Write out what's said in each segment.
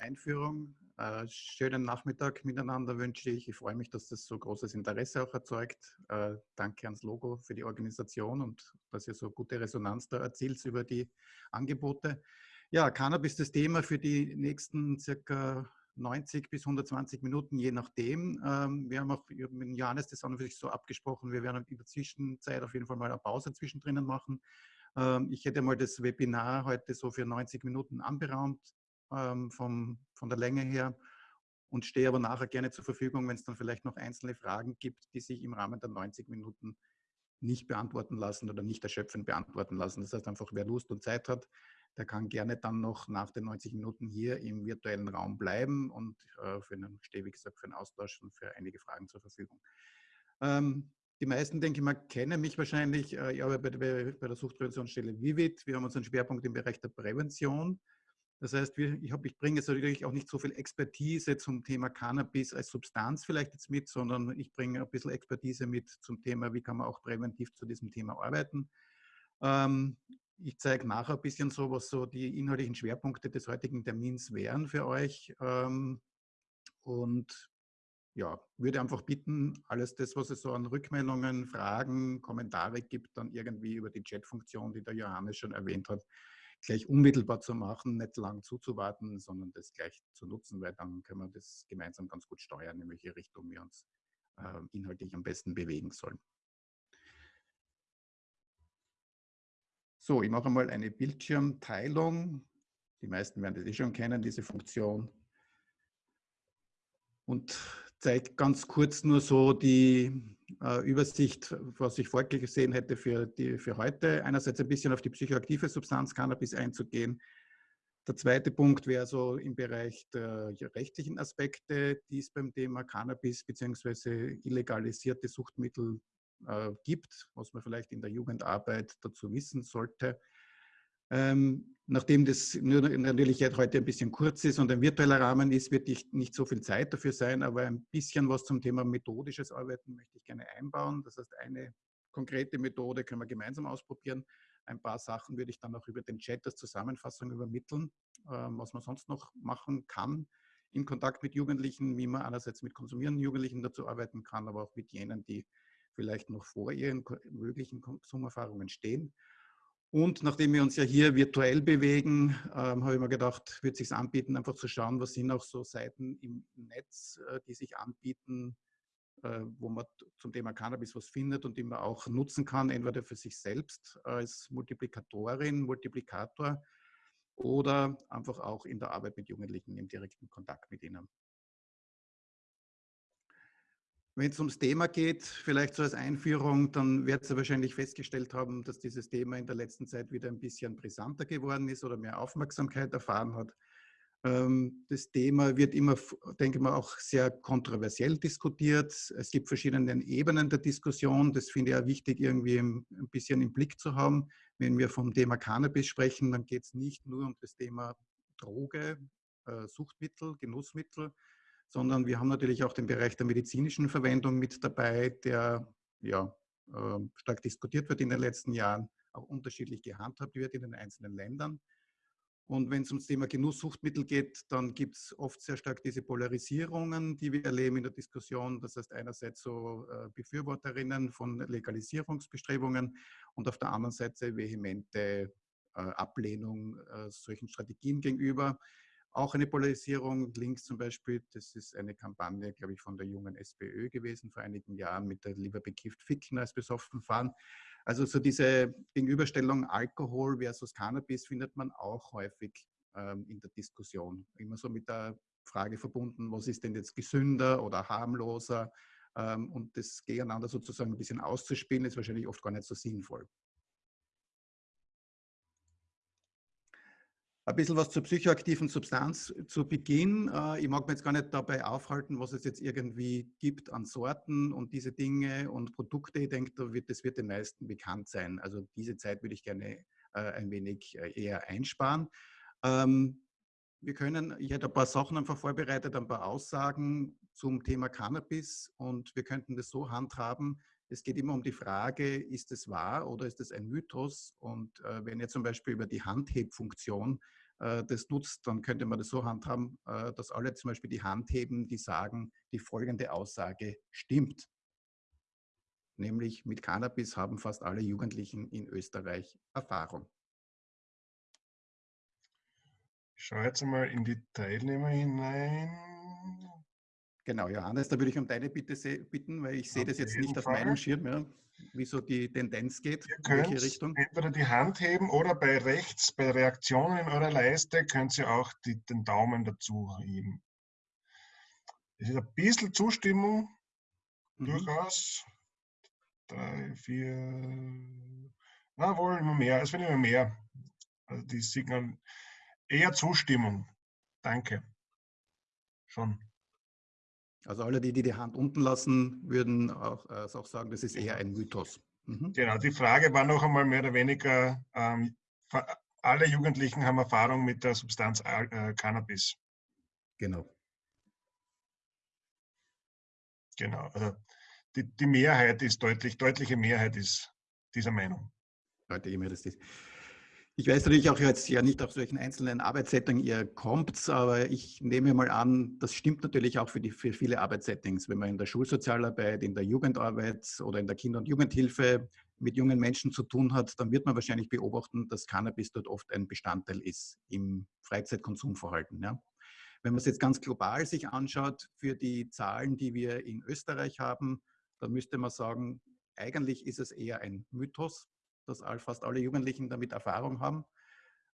Einführung. Äh, schönen Nachmittag miteinander wünsche ich. Ich freue mich, dass das so großes Interesse auch erzeugt. Äh, danke ans Logo für die Organisation und dass ihr so gute Resonanz da erzielt über die Angebote. Ja, Cannabis das Thema für die nächsten circa 90 bis 120 Minuten, je nachdem. Ähm, wir haben auch mit Johannes das an sich so abgesprochen. Wir werden in der Zwischenzeit auf jeden Fall mal eine Pause zwischendrin machen. Ähm, ich hätte mal das Webinar heute so für 90 Minuten anberaumt ähm, vom, von der Länge her und stehe aber nachher gerne zur Verfügung, wenn es dann vielleicht noch einzelne Fragen gibt, die sich im Rahmen der 90 Minuten nicht beantworten lassen oder nicht erschöpfend beantworten lassen. Das heißt einfach, wer Lust und Zeit hat, der kann gerne dann noch nach den 90 Minuten hier im virtuellen Raum bleiben und äh, für einen, stehe wie gesagt für einen Austausch und für einige Fragen zur Verfügung. Ähm, die meisten, denke ich mal, kennen mich wahrscheinlich. Äh, ich arbeite bei, bei der Suchtpräventionsstelle Vivid. Wir haben unseren Schwerpunkt im Bereich der Prävention. Das heißt, ich, ich bringe jetzt natürlich auch nicht so viel Expertise zum Thema Cannabis als Substanz vielleicht jetzt mit, sondern ich bringe ein bisschen Expertise mit zum Thema, wie kann man auch präventiv zu diesem Thema arbeiten. Ähm, ich zeige nachher ein bisschen so, was so die inhaltlichen Schwerpunkte des heutigen Termins wären für euch. Ähm, und ja, würde einfach bitten, alles das, was es so an Rückmeldungen, Fragen, Kommentare gibt, dann irgendwie über die Chatfunktion, die der Johannes schon erwähnt hat, gleich unmittelbar zu machen, nicht lang zuzuwarten, sondern das gleich zu nutzen, weil dann können wir das gemeinsam ganz gut steuern, in welche Richtung wir uns äh, inhaltlich am besten bewegen sollen. So, ich mache mal eine Bildschirmteilung. Die meisten werden das eh schon kennen, diese Funktion. Und zeige ganz kurz nur so die äh, Übersicht, was ich vorgesehen hätte für, die, für heute. Einerseits ein bisschen auf die psychoaktive Substanz Cannabis einzugehen. Der zweite Punkt wäre so im Bereich der rechtlichen Aspekte, die es beim Thema Cannabis bzw. illegalisierte Suchtmittel äh, gibt, was man vielleicht in der Jugendarbeit dazu wissen sollte. Ähm, nachdem das natürlich heute ein bisschen kurz ist und ein virtueller Rahmen ist, wird nicht so viel Zeit dafür sein, aber ein bisschen was zum Thema methodisches Arbeiten möchte ich gerne einbauen. Das heißt, eine konkrete Methode können wir gemeinsam ausprobieren. Ein paar Sachen würde ich dann auch über den Chat als Zusammenfassung übermitteln, ähm, was man sonst noch machen kann in Kontakt mit Jugendlichen, wie man einerseits mit konsumierenden Jugendlichen dazu arbeiten kann, aber auch mit jenen, die vielleicht noch vor ihren möglichen Konsumerfahrungen stehen. Und nachdem wir uns ja hier virtuell bewegen, ähm, habe ich mir gedacht, wird sich anbieten, einfach zu schauen, was sind auch so Seiten im Netz, äh, die sich anbieten, äh, wo man zum Thema Cannabis was findet und die man auch nutzen kann, entweder für sich selbst als Multiplikatorin, Multiplikator oder einfach auch in der Arbeit mit Jugendlichen im direkten Kontakt mit ihnen. Wenn es ums Thema geht, vielleicht so als Einführung, dann wird Sie wahrscheinlich festgestellt haben, dass dieses Thema in der letzten Zeit wieder ein bisschen brisanter geworden ist oder mehr Aufmerksamkeit erfahren hat. Ähm, das Thema wird immer, denke ich mal, auch sehr kontroversiell diskutiert. Es gibt verschiedene Ebenen der Diskussion. Das finde ich auch wichtig, irgendwie ein bisschen im Blick zu haben. Wenn wir vom Thema Cannabis sprechen, dann geht es nicht nur um das Thema Droge, äh, Suchtmittel, Genussmittel, sondern wir haben natürlich auch den Bereich der medizinischen Verwendung mit dabei, der ja, ähm, stark diskutiert wird in den letzten Jahren, auch unterschiedlich gehandhabt wird in den einzelnen Ländern. Und wenn es ums Thema Genusssuchtmittel geht, dann gibt es oft sehr stark diese Polarisierungen, die wir erleben in der Diskussion. Das heißt einerseits so äh, Befürworterinnen von Legalisierungsbestrebungen und auf der anderen Seite vehemente äh, Ablehnung äh, solchen Strategien gegenüber. Auch eine Polarisierung, links zum Beispiel, das ist eine Kampagne, glaube ich, von der jungen SPÖ gewesen vor einigen Jahren mit der lieber bekifft ficken als besoffen fahren. Also so diese Gegenüberstellung Alkohol versus Cannabis findet man auch häufig ähm, in der Diskussion. Immer so mit der Frage verbunden, was ist denn jetzt gesünder oder harmloser? Ähm, und das gegeneinander sozusagen ein bisschen auszuspielen, ist wahrscheinlich oft gar nicht so sinnvoll. Ein bisschen was zur psychoaktiven Substanz zu Beginn. Äh, ich mag mir jetzt gar nicht dabei aufhalten, was es jetzt irgendwie gibt an Sorten und diese Dinge und Produkte. Ich denke, das wird den meisten bekannt sein. Also diese Zeit würde ich gerne äh, ein wenig äh, eher einsparen. Ähm, wir können, ich hätte ein paar Sachen einfach vorbereitet, ein paar Aussagen zum Thema Cannabis und wir könnten das so handhaben. Es geht immer um die Frage, ist es wahr oder ist es ein Mythos? Und wenn ihr zum Beispiel über die Handhebfunktion äh, das nutzt, dann könnte man das so handhaben, äh, dass alle zum Beispiel die Hand heben, die sagen, die folgende Aussage stimmt. Nämlich mit Cannabis haben fast alle Jugendlichen in Österreich Erfahrung. Ich schaue jetzt mal in die Teilnehmer hinein. Genau, Johannes, da würde ich um deine Bitte bitten, weil ich sehe das jetzt nicht auf meinem Schirm, ja, wie so die Tendenz geht, Ihr in welche Richtung. Entweder die Hand heben oder bei rechts, bei Reaktionen in eurer Leiste, könnt ihr auch die, den Daumen dazu heben. Es ist ein bisschen Zustimmung, mhm. durchaus. Drei, vier, na wohl immer mehr, es wird immer mehr. Also die Signal, eher Zustimmung. Danke. Schon. Also alle, die, die die Hand unten lassen, würden auch, äh, auch sagen, das ist eher ein Mythos. Mhm. Genau, die Frage war noch einmal mehr oder weniger, ähm, alle Jugendlichen haben Erfahrung mit der Substanz äh, Cannabis. Genau. Genau, also die, die Mehrheit ist deutlich, deutliche Mehrheit ist dieser Meinung. Deutliche Mehrheit ist dies. Ich weiß natürlich auch jetzt ja nicht auf solchen einzelnen Arbeitssettings ihr kommt, aber ich nehme mal an, das stimmt natürlich auch für, die, für viele Arbeitssettings. Wenn man in der Schulsozialarbeit, in der Jugendarbeit oder in der Kinder- und Jugendhilfe mit jungen Menschen zu tun hat, dann wird man wahrscheinlich beobachten, dass Cannabis dort oft ein Bestandteil ist im Freizeitkonsumverhalten. Ja. Wenn man es jetzt ganz global sich anschaut, für die Zahlen, die wir in Österreich haben, dann müsste man sagen, eigentlich ist es eher ein Mythos, dass fast alle Jugendlichen damit Erfahrung haben.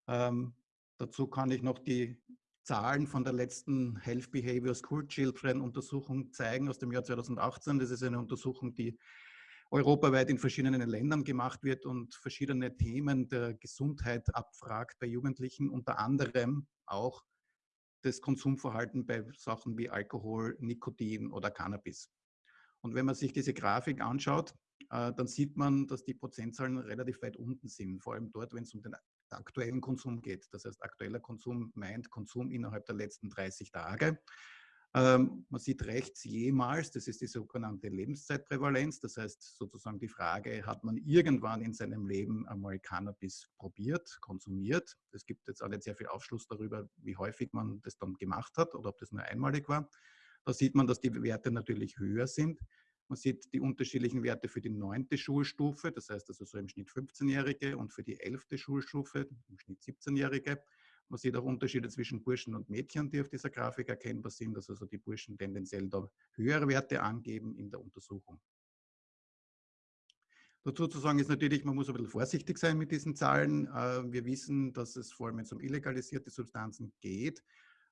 Ähm, dazu kann ich noch die Zahlen von der letzten Health Behavior School Children Untersuchung zeigen aus dem Jahr 2018. Das ist eine Untersuchung, die europaweit in verschiedenen Ländern gemacht wird und verschiedene Themen der Gesundheit abfragt bei Jugendlichen, unter anderem auch das Konsumverhalten bei Sachen wie Alkohol, Nikotin oder Cannabis. Und wenn man sich diese Grafik anschaut, dann sieht man, dass die Prozentzahlen relativ weit unten sind, vor allem dort, wenn es um den aktuellen Konsum geht. Das heißt, aktueller Konsum meint Konsum innerhalb der letzten 30 Tage. Ähm, man sieht rechts jemals, das ist die sogenannte Lebenszeitprävalenz, das heißt sozusagen die Frage, hat man irgendwann in seinem Leben einmal Cannabis probiert, konsumiert? Es gibt jetzt auch nicht sehr viel Aufschluss darüber, wie häufig man das dann gemacht hat oder ob das nur einmalig war. Da sieht man, dass die Werte natürlich höher sind. Man sieht die unterschiedlichen Werte für die neunte Schulstufe, das heißt also so im Schnitt 15-Jährige und für die elfte Schulstufe, im Schnitt 17-Jährige. Man sieht auch Unterschiede zwischen Burschen und Mädchen, die auf dieser Grafik erkennbar sind, dass also die Burschen tendenziell da höhere Werte angeben in der Untersuchung. Dazu zu sagen ist natürlich, man muss ein bisschen vorsichtig sein mit diesen Zahlen. Äh, wir wissen, dass es vor allem, wenn es um illegalisierte Substanzen geht,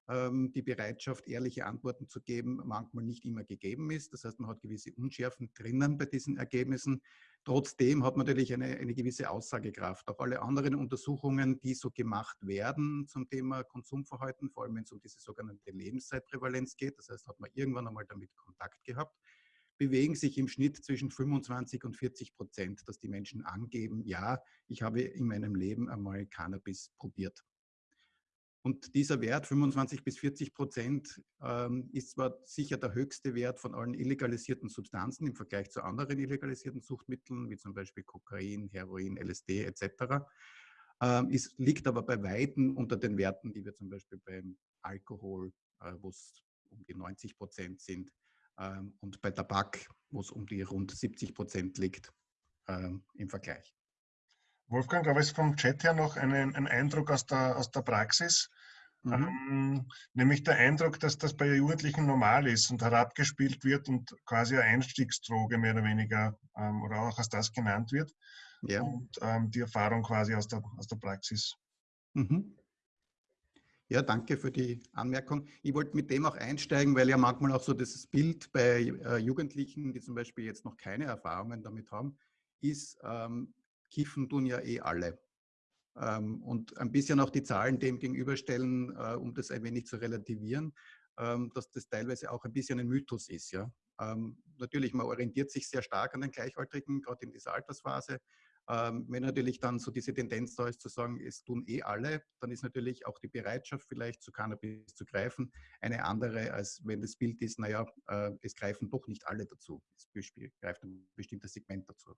die Bereitschaft, ehrliche Antworten zu geben, manchmal nicht immer gegeben ist. Das heißt, man hat gewisse Unschärfen drinnen bei diesen Ergebnissen. Trotzdem hat man natürlich eine, eine gewisse Aussagekraft. Auch alle anderen Untersuchungen, die so gemacht werden zum Thema Konsumverhalten, vor allem wenn es um diese sogenannte Lebenszeitprävalenz geht, das heißt, hat man irgendwann einmal damit Kontakt gehabt, bewegen sich im Schnitt zwischen 25 und 40 Prozent, dass die Menschen angeben, ja, ich habe in meinem Leben einmal Cannabis probiert. Und dieser Wert, 25 bis 40 Prozent, ähm, ist zwar sicher der höchste Wert von allen illegalisierten Substanzen im Vergleich zu anderen illegalisierten Suchtmitteln, wie zum Beispiel Kokain, Heroin, LSD etc., ähm, ist, liegt aber bei Weitem unter den Werten, die wir zum Beispiel beim Alkohol, äh, wo es um die 90 Prozent sind, ähm, und bei Tabak, wo es um die rund 70 Prozent liegt, im Vergleich. Wolfgang, gab es vom Chat her noch einen, einen Eindruck aus der, aus der Praxis? Mhm. Ähm, nämlich der Eindruck, dass das bei Jugendlichen normal ist und herabgespielt wird und quasi eine Einstiegsdroge mehr oder weniger ähm, oder auch als das genannt wird. Ja. Und ähm, die Erfahrung quasi aus der, aus der Praxis. Mhm. Ja, danke für die Anmerkung. Ich wollte mit dem auch einsteigen, weil ja manchmal auch so das Bild bei äh, Jugendlichen, die zum Beispiel jetzt noch keine Erfahrungen damit haben, ist, ähm, kiffen tun ja eh alle. Ähm, und ein bisschen auch die Zahlen dem gegenüberstellen, äh, um das ein wenig zu relativieren, ähm, dass das teilweise auch ein bisschen ein Mythos ist. Ja? Ähm, natürlich, man orientiert sich sehr stark an den Gleichaltrigen, gerade in dieser Altersphase. wenn natürlich dann so diese Tendenz da ist zu sagen, es tun eh alle, dann ist natürlich auch die Bereitschaft vielleicht zu Cannabis zu greifen eine andere, als wenn das Bild ist, naja, äh, es greifen doch nicht alle dazu. Es greift ein bestimmtes Segment dazu.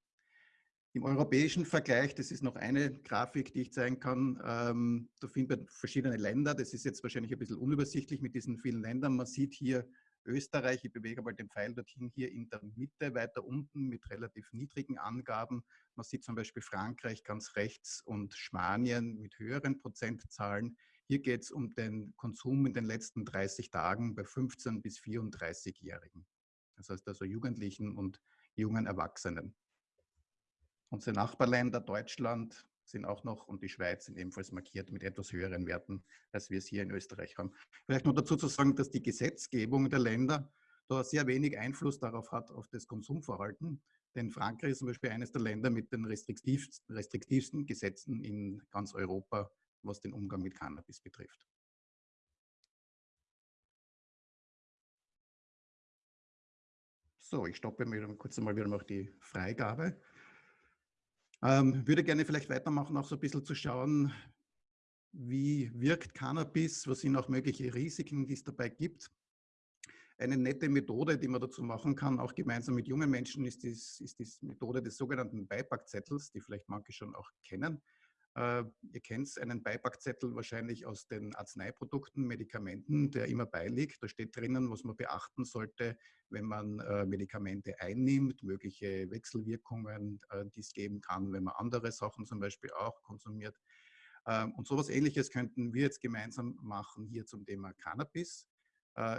Im europäischen Vergleich, das ist noch eine Grafik, die ich zeigen kann, ähm, da findet man verschiedene Länder. Das ist jetzt wahrscheinlich ein bisschen unübersichtlich mit diesen vielen Ländern. Man sieht hier Österreich, ich bewege mal den Pfeil dorthin, hier in der Mitte, weiter unten mit relativ niedrigen Angaben. Man sieht zum Beispiel Frankreich ganz rechts und Spanien mit höheren Prozentzahlen. Hier geht es um den Konsum in den letzten 30 Tagen bei 15- bis 34-Jährigen. Das heißt also Jugendlichen und jungen Erwachsenen. Unsere Nachbarländer Deutschland sind auch noch und die Schweiz sind ebenfalls markiert mit etwas höheren Werten, als wir es hier in Österreich haben. Vielleicht noch dazu zu sagen, dass die Gesetzgebung der Länder da sehr wenig Einfluss darauf hat, auf das Konsumverhalten. Denn Frankreich ist zum Beispiel eines der Länder mit den restriktivsten, restriktivsten Gesetzen in ganz Europa, was den Umgang mit Cannabis betrifft. So, ich stoppe mir kurz einmal wieder noch die Freigabe. Ähm, würde gerne vielleicht weitermachen, auch so ein bisschen zu schauen, wie wirkt Cannabis, was sind auch mögliche Risiken, die es dabei gibt. Eine nette Methode, die man dazu machen kann, auch gemeinsam mit jungen Menschen, ist, dies, ist die Methode des sogenannten Beipackzettels, die vielleicht manche schon auch kennen. Äh, ihr kennt einen Beipackzettel wahrscheinlich aus den Arzneiprodukten, Medikamenten, der immer beiliegt. Da steht drinnen, was man beachten sollte, wenn man äh, Medikamente einnimmt, mögliche Wechselwirkungen, äh, die es geben kann, wenn man andere Sachen zum Beispiel auch konsumiert. Ähm, und sowas ähnliches könnten wir jetzt gemeinsam machen hier zum Thema Cannabis.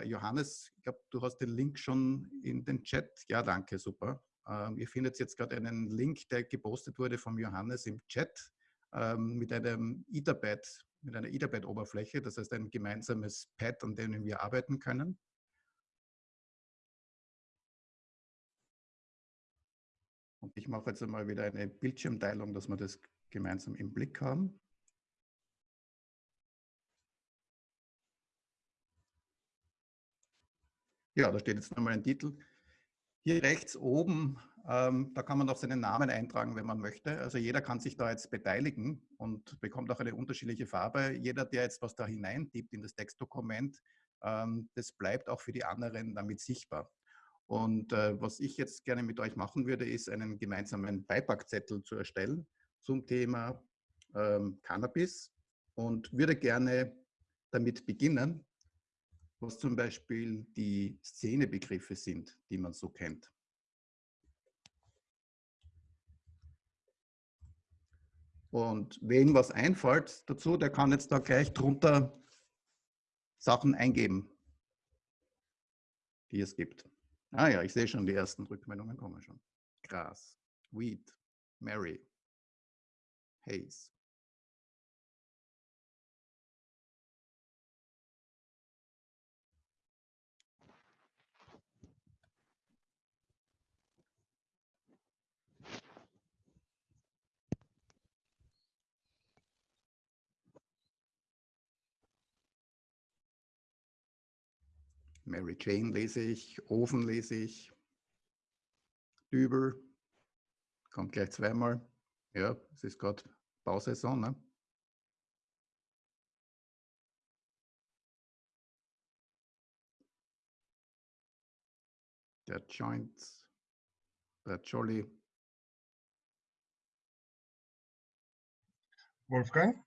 Johannes, ich glaube, du hast den Link schon in den Chat. Ja, danke, super. Ähm, ihr findet jetzt gerade einen Link, der gepostet wurde vom Johannes im Chat ähm, mit einem Etherpad, mit einer Etherpad-Oberfläche, das heißt ein gemeinsames Pad, an dem wir arbeiten können. Und ich mache jetzt einmal wieder eine Bildschirmteilung, dass wir das gemeinsam im Blick haben. Ja, da steht jetzt nochmal ein Titel. Hier rechts oben ähm, da kann man auch seinen Namen eintragen, wenn man möchte. Also jeder kann sich da jetzt beteiligen und bekommt auch eine unterschiedliche Farbe. Jeder, der jetzt was da hineintippt in das Textdokument, ähm, das bleibt auch für die anderen damit sichtbar. Und äh, was ich jetzt gerne mit euch machen würde, ist einen gemeinsamen Beipackzettel zu erstellen zum Thema ähm, Cannabis und würde gerne damit beginnen, was zum Beispiel die Szenebegriffe sind, die man so kennt. Und wen was einfällt dazu, der kann jetzt da gleich drunter Sachen eingeben, die es gibt. Ah ja, ich sehe schon, die ersten Rückmeldungen kommen schon. Gras, Weed, Mary, Haze. Mary Jane lese ich, Ofen lese ich, Dübel, kommt gleich zweimal. Ja, es ist gerade Bausaison. Ne? Der Joint, der Jolly. Wolfgang?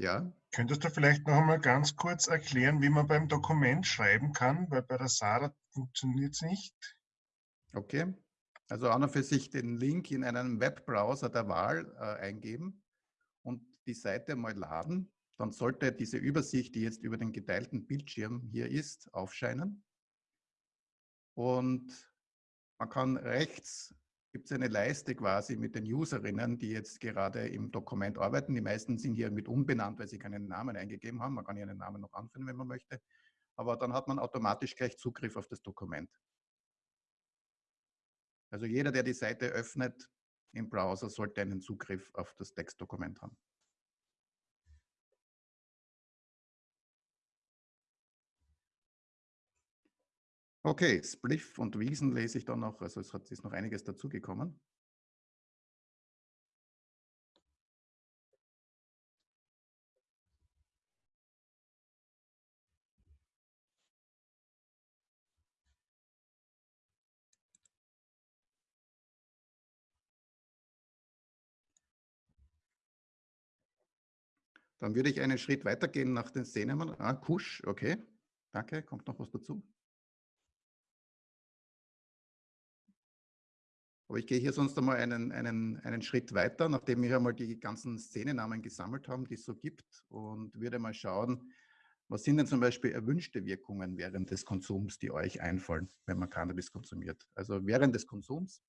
Ja. Könntest du vielleicht noch einmal ganz kurz erklären, wie man beim Dokument schreiben kann, weil bei der Sarah funktioniert es nicht. Okay. Also an und für sich den Link in einem Webbrowser der Wahl äh, eingeben und die Seite mal laden. Dann sollte diese Übersicht, die jetzt über den geteilten Bildschirm hier ist, aufscheinen. Und man kann rechts gibt es eine Leiste quasi mit den Userinnen, die jetzt gerade im Dokument arbeiten. Die meisten sind hier mit unbenannt, weil sie keinen Namen eingegeben haben. Man kann hier einen Namen noch anführen, wenn man möchte. Aber dann hat man automatisch gleich Zugriff auf das Dokument. Also jeder, der die Seite öffnet im Browser, sollte einen Zugriff auf das Textdokument haben. Okay, Spliff und Wiesen lese ich dann noch. Also es hat, ist noch einiges dazugekommen. Dann würde ich einen Schritt weitergehen nach den Szenen. Ah, Kusch, okay. Danke, kommt noch was dazu? Aber ich gehe hier sonst einmal einen, einen, einen Schritt weiter, nachdem wir einmal die ganzen Szenennamen gesammelt haben, die es so gibt und würde mal schauen, was sind denn zum Beispiel erwünschte Wirkungen während des Konsums, die euch einfallen, wenn man Cannabis konsumiert? Also während des Konsums,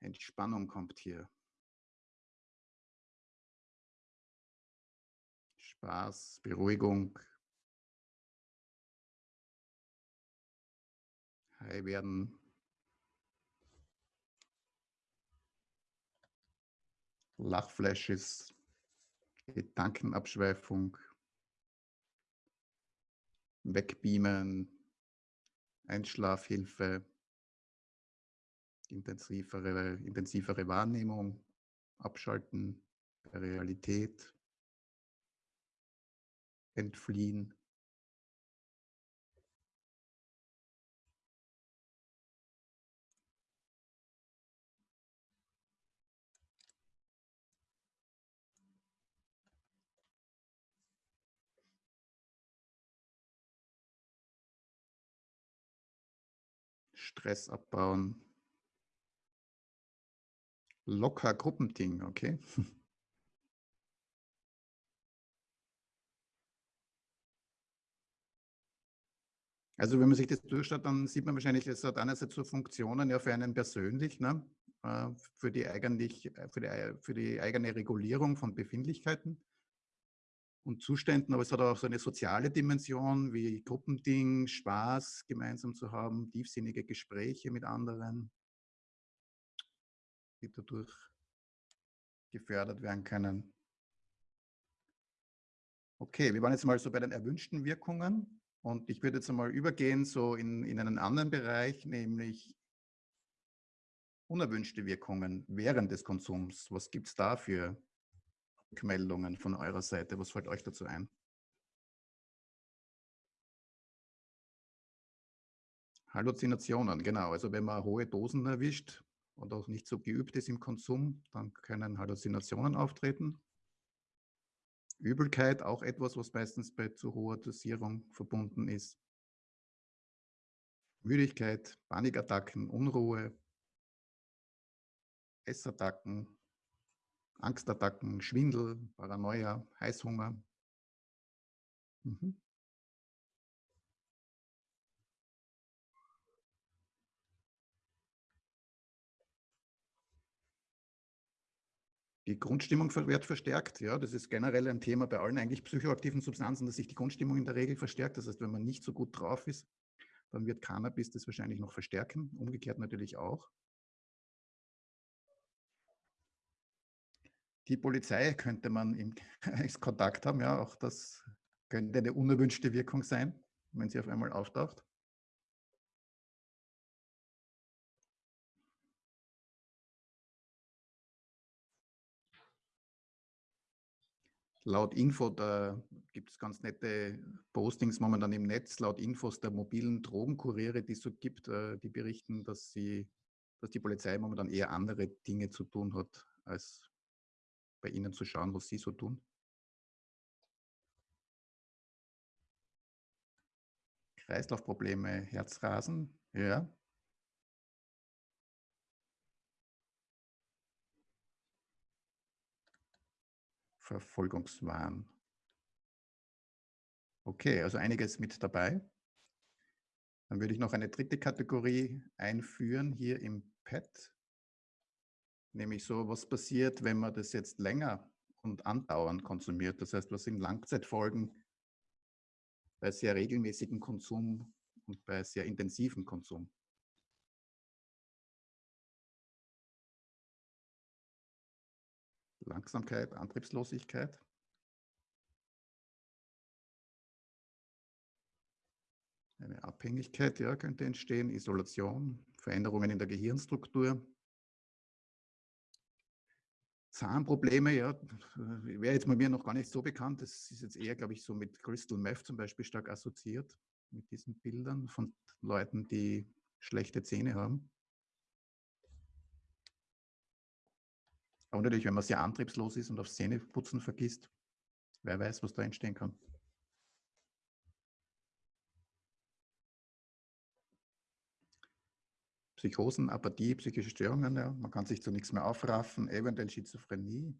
Entspannung kommt hier. Spaß, Beruhigung, high werden, Lachflashes, Gedankenabschweifung, Wegbeamen, Einschlafhilfe, intensivere, intensivere Wahrnehmung, Abschalten der Realität, Entfliehen. Stress abbauen. Locker Gruppending, okay? Also wenn man sich das durchschaut, dann sieht man wahrscheinlich, es hat einerseits so Funktionen ja für einen persönlich, ne? Äh, für, die eigentlich, äh, für, die, für die eigene Regulierung von Befindlichkeiten und Zuständen, aber es hat auch so eine soziale Dimension wie Gruppending, Spaß gemeinsam zu haben, tiefsinnige Gespräche mit anderen, die dadurch gefördert werden können. Okay, wir waren jetzt mal so bei den erwünschten Wirkungen und ich würde jetzt einmal übergehen so in, in einen anderen Bereich, nämlich unerwünschte Wirkungen während des Konsums. Was gibt es da für Rückmeldungen von eurer Seite? Was fällt euch dazu ein? Halluzinationen, genau. Also wenn man hohe Dosen erwischt und auch nicht so geübt ist im Konsum, dann können Halluzinationen auftreten. Übelkeit, auch etwas, was meistens bei zu hoher Dosierung verbunden ist. Müdigkeit, Panikattacken, Unruhe, Essattacken, Angstattacken, Schwindel, Paranoia, Heißhunger. Mhm. Die Grundstimmung wird verstärkt. Ja, das ist generell ein Thema bei allen eigentlich psychoaktiven Substanzen, dass sich die Grundstimmung in der Regel verstärkt. Das heißt, wenn man nicht so gut drauf ist, dann wird Cannabis das wahrscheinlich noch verstärken. Umgekehrt natürlich auch. Die Polizei könnte man im Kontakt haben, ja, auch das könnte eine unerwünschte Wirkung sein, wenn sie auf einmal auftaucht. Laut Info, da gibt es ganz nette Postings momentan im Netz, laut Infos der mobilen Drogenkuriere, die es so gibt, äh, die berichten, dass, sie, dass die Polizei momentan eher andere Dinge zu tun hat, als bei Ihnen zu schauen, was Sie so tun? Kreislaufprobleme, Herzrasen, ja. Verfolgungswahn. Okay, also einiges mit dabei. Dann würde ich noch eine dritte Kategorie einführen hier im Pad. Nämlich so, was passiert, wenn man das jetzt länger und andauernd konsumiert? Das heißt, was sind Langzeitfolgen bei sehr regelmäßigem Konsum und bei sehr intensivem Konsum? Langsamkeit, Antriebslosigkeit. Eine Abhängigkeit ja, könnte entstehen, Isolation, Veränderungen in der Gehirnstruktur, Zahnprobleme, ja, wäre jetzt bei mir noch gar nicht so bekannt. Das ist jetzt eher, glaube ich, so mit Crystal Meth zum Beispiel stark assoziiert, mit diesen Bildern von Leuten, die schlechte Zähne haben. Aber natürlich, wenn man sehr antriebslos ist und aufs Zähneputzen vergisst, wer weiß, was da entstehen kann. Psychosen, Apathie, psychische Störungen, ja. man kann sich zu nichts mehr aufraffen, eventuell Schizophrenie.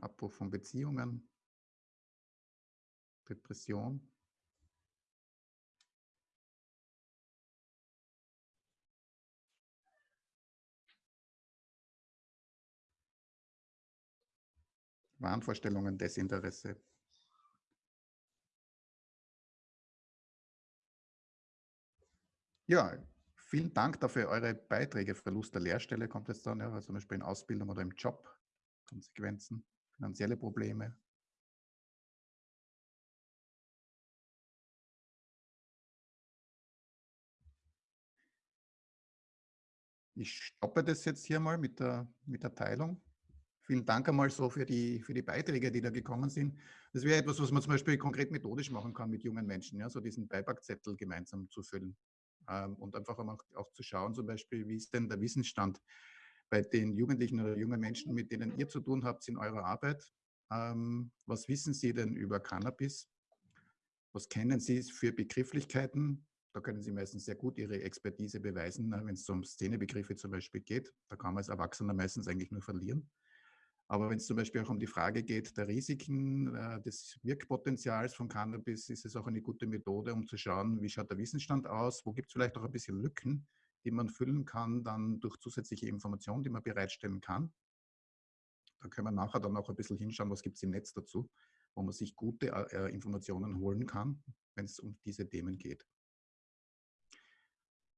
Abbruch von Beziehungen, Depression. Wahnvorstellungen, Desinteresse. Ja, vielen Dank dafür eure Beiträge. Verlust der Lehrstelle kommt jetzt dann, ja, also zum Beispiel in Ausbildung oder im Job, Konsequenzen, finanzielle Probleme. Ich stoppe das jetzt hier mal mit der, mit der Teilung. Vielen Dank einmal so für die, für die Beiträge, die da gekommen sind. Das wäre etwas, was man zum Beispiel konkret methodisch machen kann mit jungen Menschen, ja, so diesen Beipackzettel gemeinsam zu füllen. Ähm, und einfach auch zu schauen, zum Beispiel, wie ist denn der Wissensstand bei den Jugendlichen oder jungen Menschen, mit denen ihr zu tun habt in eurer Arbeit. Ähm, was wissen Sie denn über Cannabis? Was kennen Sie für Begrifflichkeiten? Da können Sie meistens sehr gut Ihre Expertise beweisen, ne, wenn es um Szenebegriffe zum Beispiel geht. Da kann man als Erwachsener meistens eigentlich nur verlieren. Aber wenn es zum Beispiel auch um die Frage geht der Risiken, äh, des Wirkpotenzials von Cannabis, ist es auch eine gute Methode, um zu schauen, wie schaut der Wissensstand aus, wo gibt es vielleicht auch ein bisschen Lücken, die man füllen kann, dann durch zusätzliche Informationen, die man bereitstellen kann. Da können wir nachher dann auch ein bisschen hinschauen, was gibt es im Netz dazu, wo man sich gute äh, Informationen holen kann, wenn es um diese Themen geht.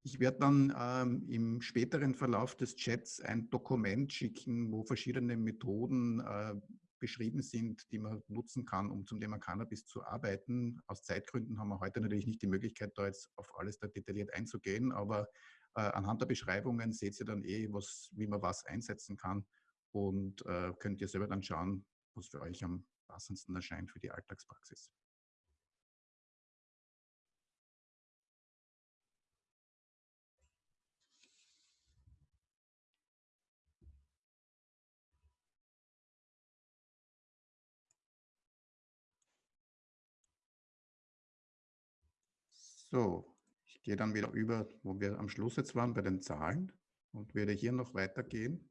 Ich werde dann ähm, im späteren Verlauf des Chats ein Dokument schicken, wo verschiedene Methoden äh, beschrieben sind, die man nutzen kann, um zum Thema Cannabis zu arbeiten. Aus Zeitgründen haben wir heute natürlich nicht die Möglichkeit, da jetzt auf alles da detailliert einzugehen, aber äh, anhand der Beschreibungen seht ihr dann eh, was, wie man was einsetzen kann und äh, könnt ihr selber dann schauen, was für euch am passendsten erscheint für die Alltagspraxis. So, ich gehe dann wieder über, wo wir am Schluss jetzt waren, bei den Zahlen und werde hier noch weitergehen.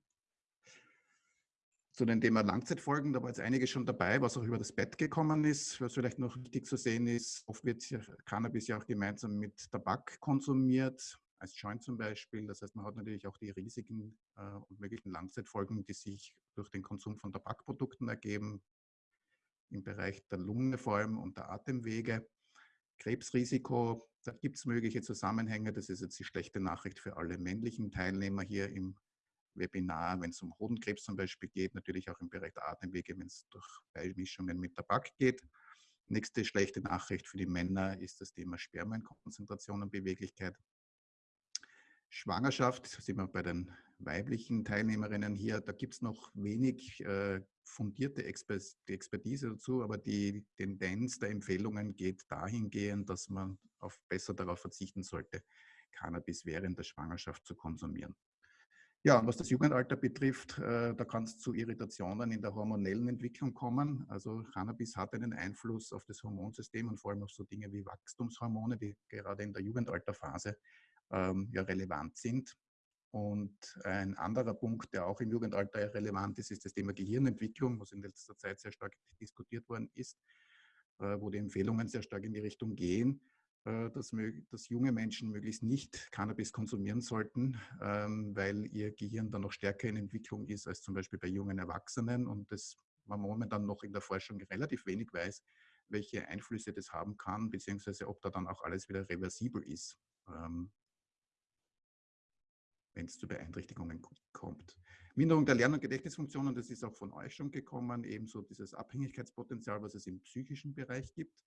Zu dem Thema Langzeitfolgen, da war jetzt einige schon dabei, was auch über das Bett gekommen ist. Was vielleicht noch wichtig zu sehen ist, oft wird Cannabis ja auch gemeinsam mit Tabak konsumiert, als Joint zum Beispiel. Das heißt, man hat natürlich auch die Risiken äh, und möglichen Langzeitfolgen, die sich durch den Konsum von Tabakprodukten ergeben, im Bereich der Lunge vor allem und der Atemwege. Krebsrisiko, da gibt es mögliche Zusammenhänge. Das ist jetzt die schlechte Nachricht für alle männlichen Teilnehmer hier im Webinar, wenn es um Hodenkrebs zum Beispiel geht, natürlich auch im Bereich der Atemwege, wenn es durch Beimischungen mit Tabak geht. Nächste schlechte Nachricht für die Männer ist das Thema Spermienkonzentration und Beweglichkeit. Schwangerschaft, sind wir bei den weiblichen Teilnehmerinnen hier, da gibt es noch wenig äh, fundierte Expertise dazu, aber die Tendenz der Empfehlungen geht dahingehend, dass man auf besser darauf verzichten sollte, Cannabis während der Schwangerschaft zu konsumieren. Ja, und was das Jugendalter betrifft, äh, da kann es zu Irritationen in der hormonellen Entwicklung kommen. Also Cannabis hat einen Einfluss auf das Hormonsystem und vor allem auf so Dinge wie Wachstumshormone, die gerade in der Jugendalterphase ähm, ja relevant sind. Und ein anderer Punkt, der auch im Jugendalter relevant ist, ist das Thema Gehirnentwicklung, was in letzter Zeit sehr stark diskutiert worden ist, äh, wo die Empfehlungen sehr stark in die Richtung gehen, äh, dass, junge Menschen möglichst nicht Cannabis konsumieren sollten, ähm, weil ihr Gehirn dann noch stärker in Entwicklung ist als zum Beispiel bei jungen Erwachsenen und das man momentan noch in der Forschung relativ wenig weiß, welche Einflüsse das haben kann, beziehungsweise ob da dann auch alles wieder reversibel ist. Ähm, wenn es zu Beeinträchtigungen kommt. Minderung der Lern- und Gedächtnisfunktionen, das ist auch von euch schon gekommen, ebenso dieses Abhängigkeitspotenzial, was es im psychischen Bereich gibt.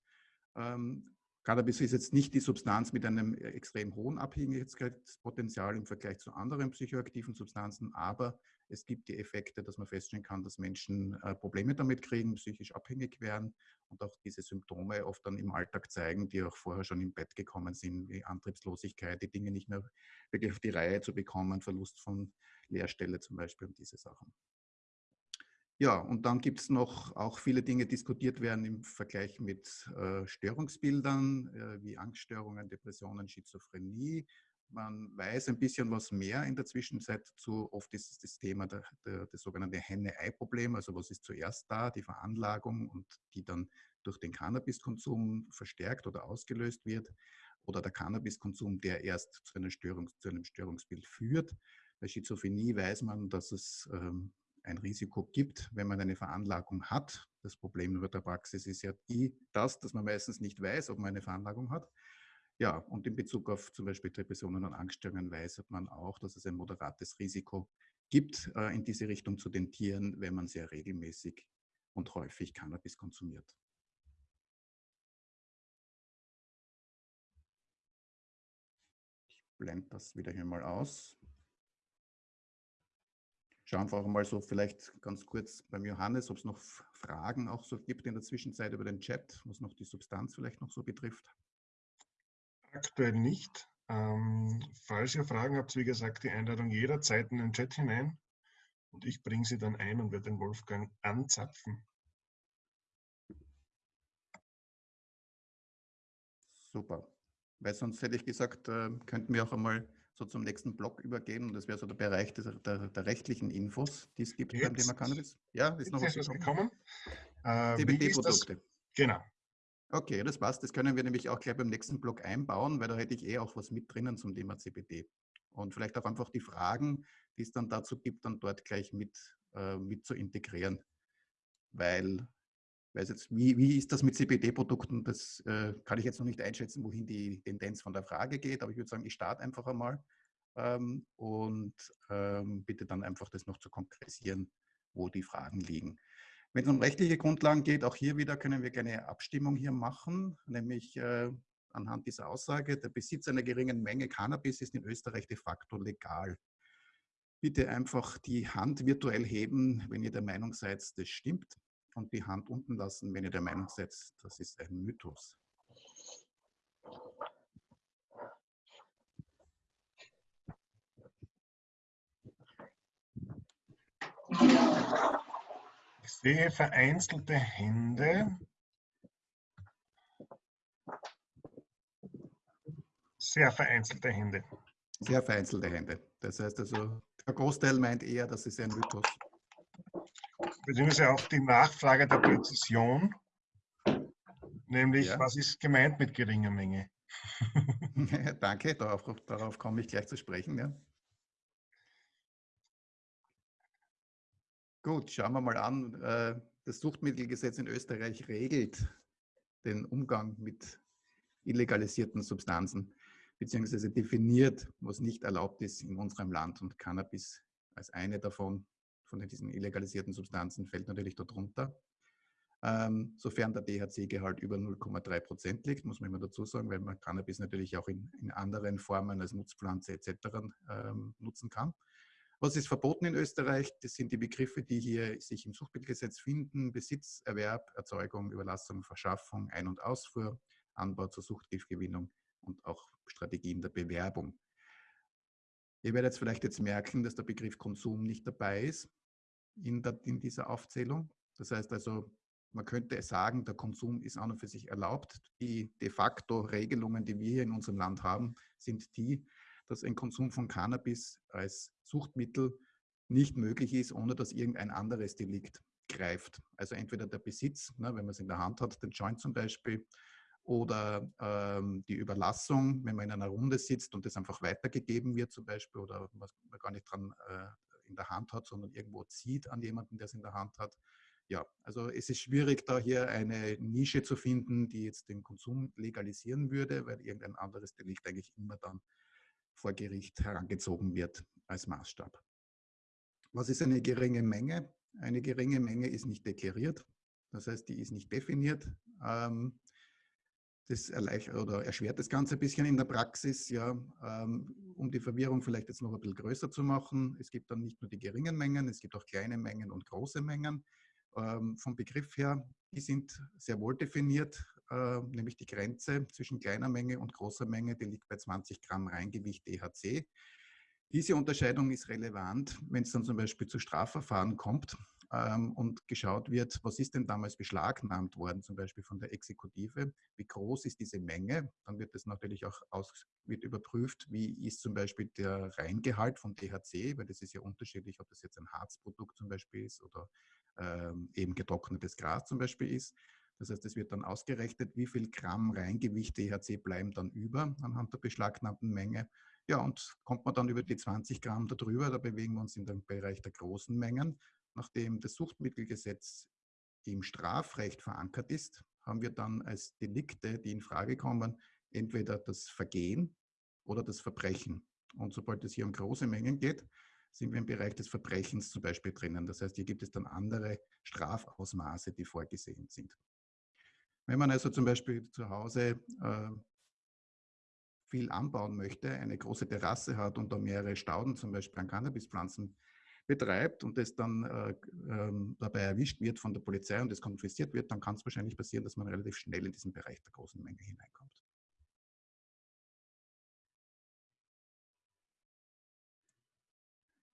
Ähm, Cannabis ist jetzt nicht die Substanz mit einem extrem hohen Abhängigkeitspotenzial im Vergleich zu anderen psychoaktiven Substanzen, aber es gibt die Effekte, dass man feststellen kann, dass Menschen äh, Probleme damit kriegen, psychisch abhängig werden und auch diese Symptome oft dann im Alltag zeigen, die auch vorher schon im Bett gekommen sind, wie Antriebslosigkeit, die Dinge nicht mehr wirklich auf die Reihe zu bekommen, Verlust von Lehrstelle zum Beispiel und diese Sachen. Ja, und dann gibt es noch auch viele Dinge diskutiert werden im Vergleich mit äh, Störungsbildern, äh, wie Angststörungen, Depressionen, Schizophrenie. Man weiß ein bisschen was mehr in der Zwischenzeit zu. Oft ist es das Thema der, der, das sogenannte Henne-Ei-Problem. Also was ist zuerst da, die Veranlagung und die dann durch den Cannabiskonsum verstärkt oder ausgelöst wird. Oder der Cannabiskonsum, der erst zu, einer Störung, zu einem Störungsbild führt. Bei Schizophrenie weiß man, dass es ähm, ein Risiko gibt, wenn man eine Veranlagung hat. Das Problem über der Praxis ist ja die, das, dass man meistens nicht weiß, ob man eine Veranlagung hat. Ja, und in Bezug auf zum Beispiel Depressionen und Angststörungen weiß man auch, dass es ein moderates Risiko gibt, äh, in diese Richtung zu tentieren, wenn man sehr regelmäßig und häufig Cannabis konsumiert. Ich blende das wieder hier mal aus. Schauen einfach mal so vielleicht ganz kurz beim Johannes, ob es noch Fragen auch so gibt in der Zwischenzeit über den Chat, was noch die Substanz vielleicht noch so betrifft. Aktuell nicht. Ähm, falls ihr Fragen habt, wie gesagt, die Einladung jederzeit in den Chat hinein und ich bringe sie dann ein und werde den Wolfgang anzapfen. Super. Weil sonst hätte ich gesagt, äh, könnten wir auch einmal so zum nächsten Block übergehen. Und das wäre so der Bereich des, der, der, rechtlichen Infos, die es gibt Jetzt, beim Thema Cannabis. Ja, ist noch was gekommen. Äh, CBD-Produkte. Genau. Okay, das passt. Das können wir nämlich auch gleich beim nächsten Block einbauen, weil da hätte ich eh auch was mit drinnen zum Thema CBD. Und vielleicht auch einfach die Fragen, die es dann dazu gibt, dann dort gleich mit, äh, mit zu integrieren. Weil weiß jetzt, wie, wie ist das mit CBD-Produkten? Das äh, kann ich jetzt noch nicht einschätzen, wohin die Tendenz von der Frage geht, aber ich würde sagen, ich starte einfach einmal ähm, und ähm, bitte dann einfach das noch zu konkretisieren, wo die Fragen liegen. Wenn es um rechtliche Grundlagen geht, auch hier wieder können wir gerne Abstimmung hier machen, nämlich äh, anhand dieser Aussage, der Besitz einer geringen Menge Cannabis ist in Österreich de facto legal. Bitte einfach die Hand virtuell heben, wenn ihr der Meinung seid, das stimmt und die Hand unten lassen, wenn ihr der Meinung seid, das ist ein Mythos. Ich sehe vereinzelte Hände. Sehr vereinzelte Hände. Sehr vereinzelte Hände. Das heißt also, der Großteil meint eher, das ist ein Mythos beziehungsweise auch die Nachfrage der Präzision, nämlich ja. was ist gemeint mit geringer Menge? Danke, darauf, darauf komme ich gleich zu sprechen. Ja. Gut, schauen wir mal an. Äh, das Suchtmittelgesetz in Österreich regelt den Umgang mit illegalisierten Substanzen, beziehungsweise definiert, was nicht erlaubt ist in unserem Land und Cannabis als eine davon von diesen illegalisierten Substanzen fällt natürlich darunter. Ähm, sofern der THC-Gehalt über 0,3 Prozent liegt, muss man immer dazu sagen, weil man Cannabis natürlich auch in, in anderen Formen als Nutzpflanze etc. Ähm, nutzen kann. Was ist verboten in Österreich? Das sind die Begriffe, die hier sich im Suchtmittelgesetz finden. Besitz, Erwerb, Erzeugung, Überlassung, Verschaffung, Ein- und Ausfuhr, Anbau zur Suchtgiftgewinnung und auch Strategien der Bewerbung. Ihr werdet jetzt vielleicht jetzt merken, dass der Begriff Konsum nicht dabei ist in, der, in dieser Aufzählung. Das heißt also, man könnte sagen, der Konsum ist an und für sich erlaubt. Die de facto Regelungen, die wir hier in unserem Land haben, sind die, dass ein Konsum von Cannabis als Suchtmittel nicht möglich ist, ohne dass irgendein anderes Delikt greift. Also entweder der Besitz, ne, wenn man es in der Hand hat, den Joint zum Beispiel, oder ähm, die Überlassung, wenn man in einer Runde sitzt und das einfach weitergegeben wird zum Beispiel oder was man gar nicht dran äh, in der Hand hat, sondern irgendwo zieht an jemanden, der es in der Hand hat. Ja, also es ist schwierig, da hier eine Nische zu finden, die jetzt den Konsum legalisieren würde, weil irgendein anderes Delikt eigentlich immer dann vor Gericht herangezogen wird als Maßstab. Was ist eine geringe Menge? Eine geringe Menge ist nicht deklariert, das heißt, die ist nicht definiert. Ähm, Das oder erschwert das Ganze ein bisschen in der Praxis, ja, ähm, um die Verwirrung vielleicht jetzt noch ein bisschen größer zu machen. Es gibt dann nicht nur die geringen Mengen, es gibt auch kleine Mengen und große Mengen. Ähm, vom Begriff her, die sind sehr wohl definiert, äh, nämlich die Grenze zwischen kleiner Menge und großer Menge, die liegt bei 20 Gramm Reingewicht DHC. Diese Unterscheidung ist relevant, wenn es dann zum Beispiel zu Strafverfahren kommt ähm, und geschaut wird, was ist denn damals beschlagnahmt worden, zum Beispiel von der Exekutive, wie groß ist diese Menge, dann wird das natürlich auch aus, wird überprüft, wie ist zum Beispiel der Reingehalt von THC, weil das ist ja unterschiedlich, ob das jetzt ein Harzprodukt zum Beispiel ist oder ähm, eben getrocknetes Gras zum Beispiel ist. Das heißt, es wird dann ausgerechnet, wie viel Gramm Reingewicht THC bleiben dann über anhand der beschlagnahmten Menge. Ja, und kommt man dann über die 20 Gramm darüber, da bewegen wir uns in dem Bereich der großen Mengen. Nachdem das Suchtmittelgesetz im Strafrecht verankert ist, haben wir dann als Delikte, die in Frage kommen, entweder das Vergehen oder das Verbrechen. Und sobald es hier um große Mengen geht, sind wir im Bereich des Verbrechens zum Beispiel drinnen. Das heißt, hier gibt es dann andere Strafausmaße, die vorgesehen sind. Wenn man also zum Beispiel zu Hause äh, viel anbauen möchte, eine große Terrasse hat und da mehrere Stauden zum Beispiel an Cannabispflanzen betreibt und es dann äh, ähm, dabei erwischt wird von der Polizei und es konfisziert wird, dann kann es wahrscheinlich passieren, dass man relativ schnell in diesen Bereich der großen Menge hineinkommt.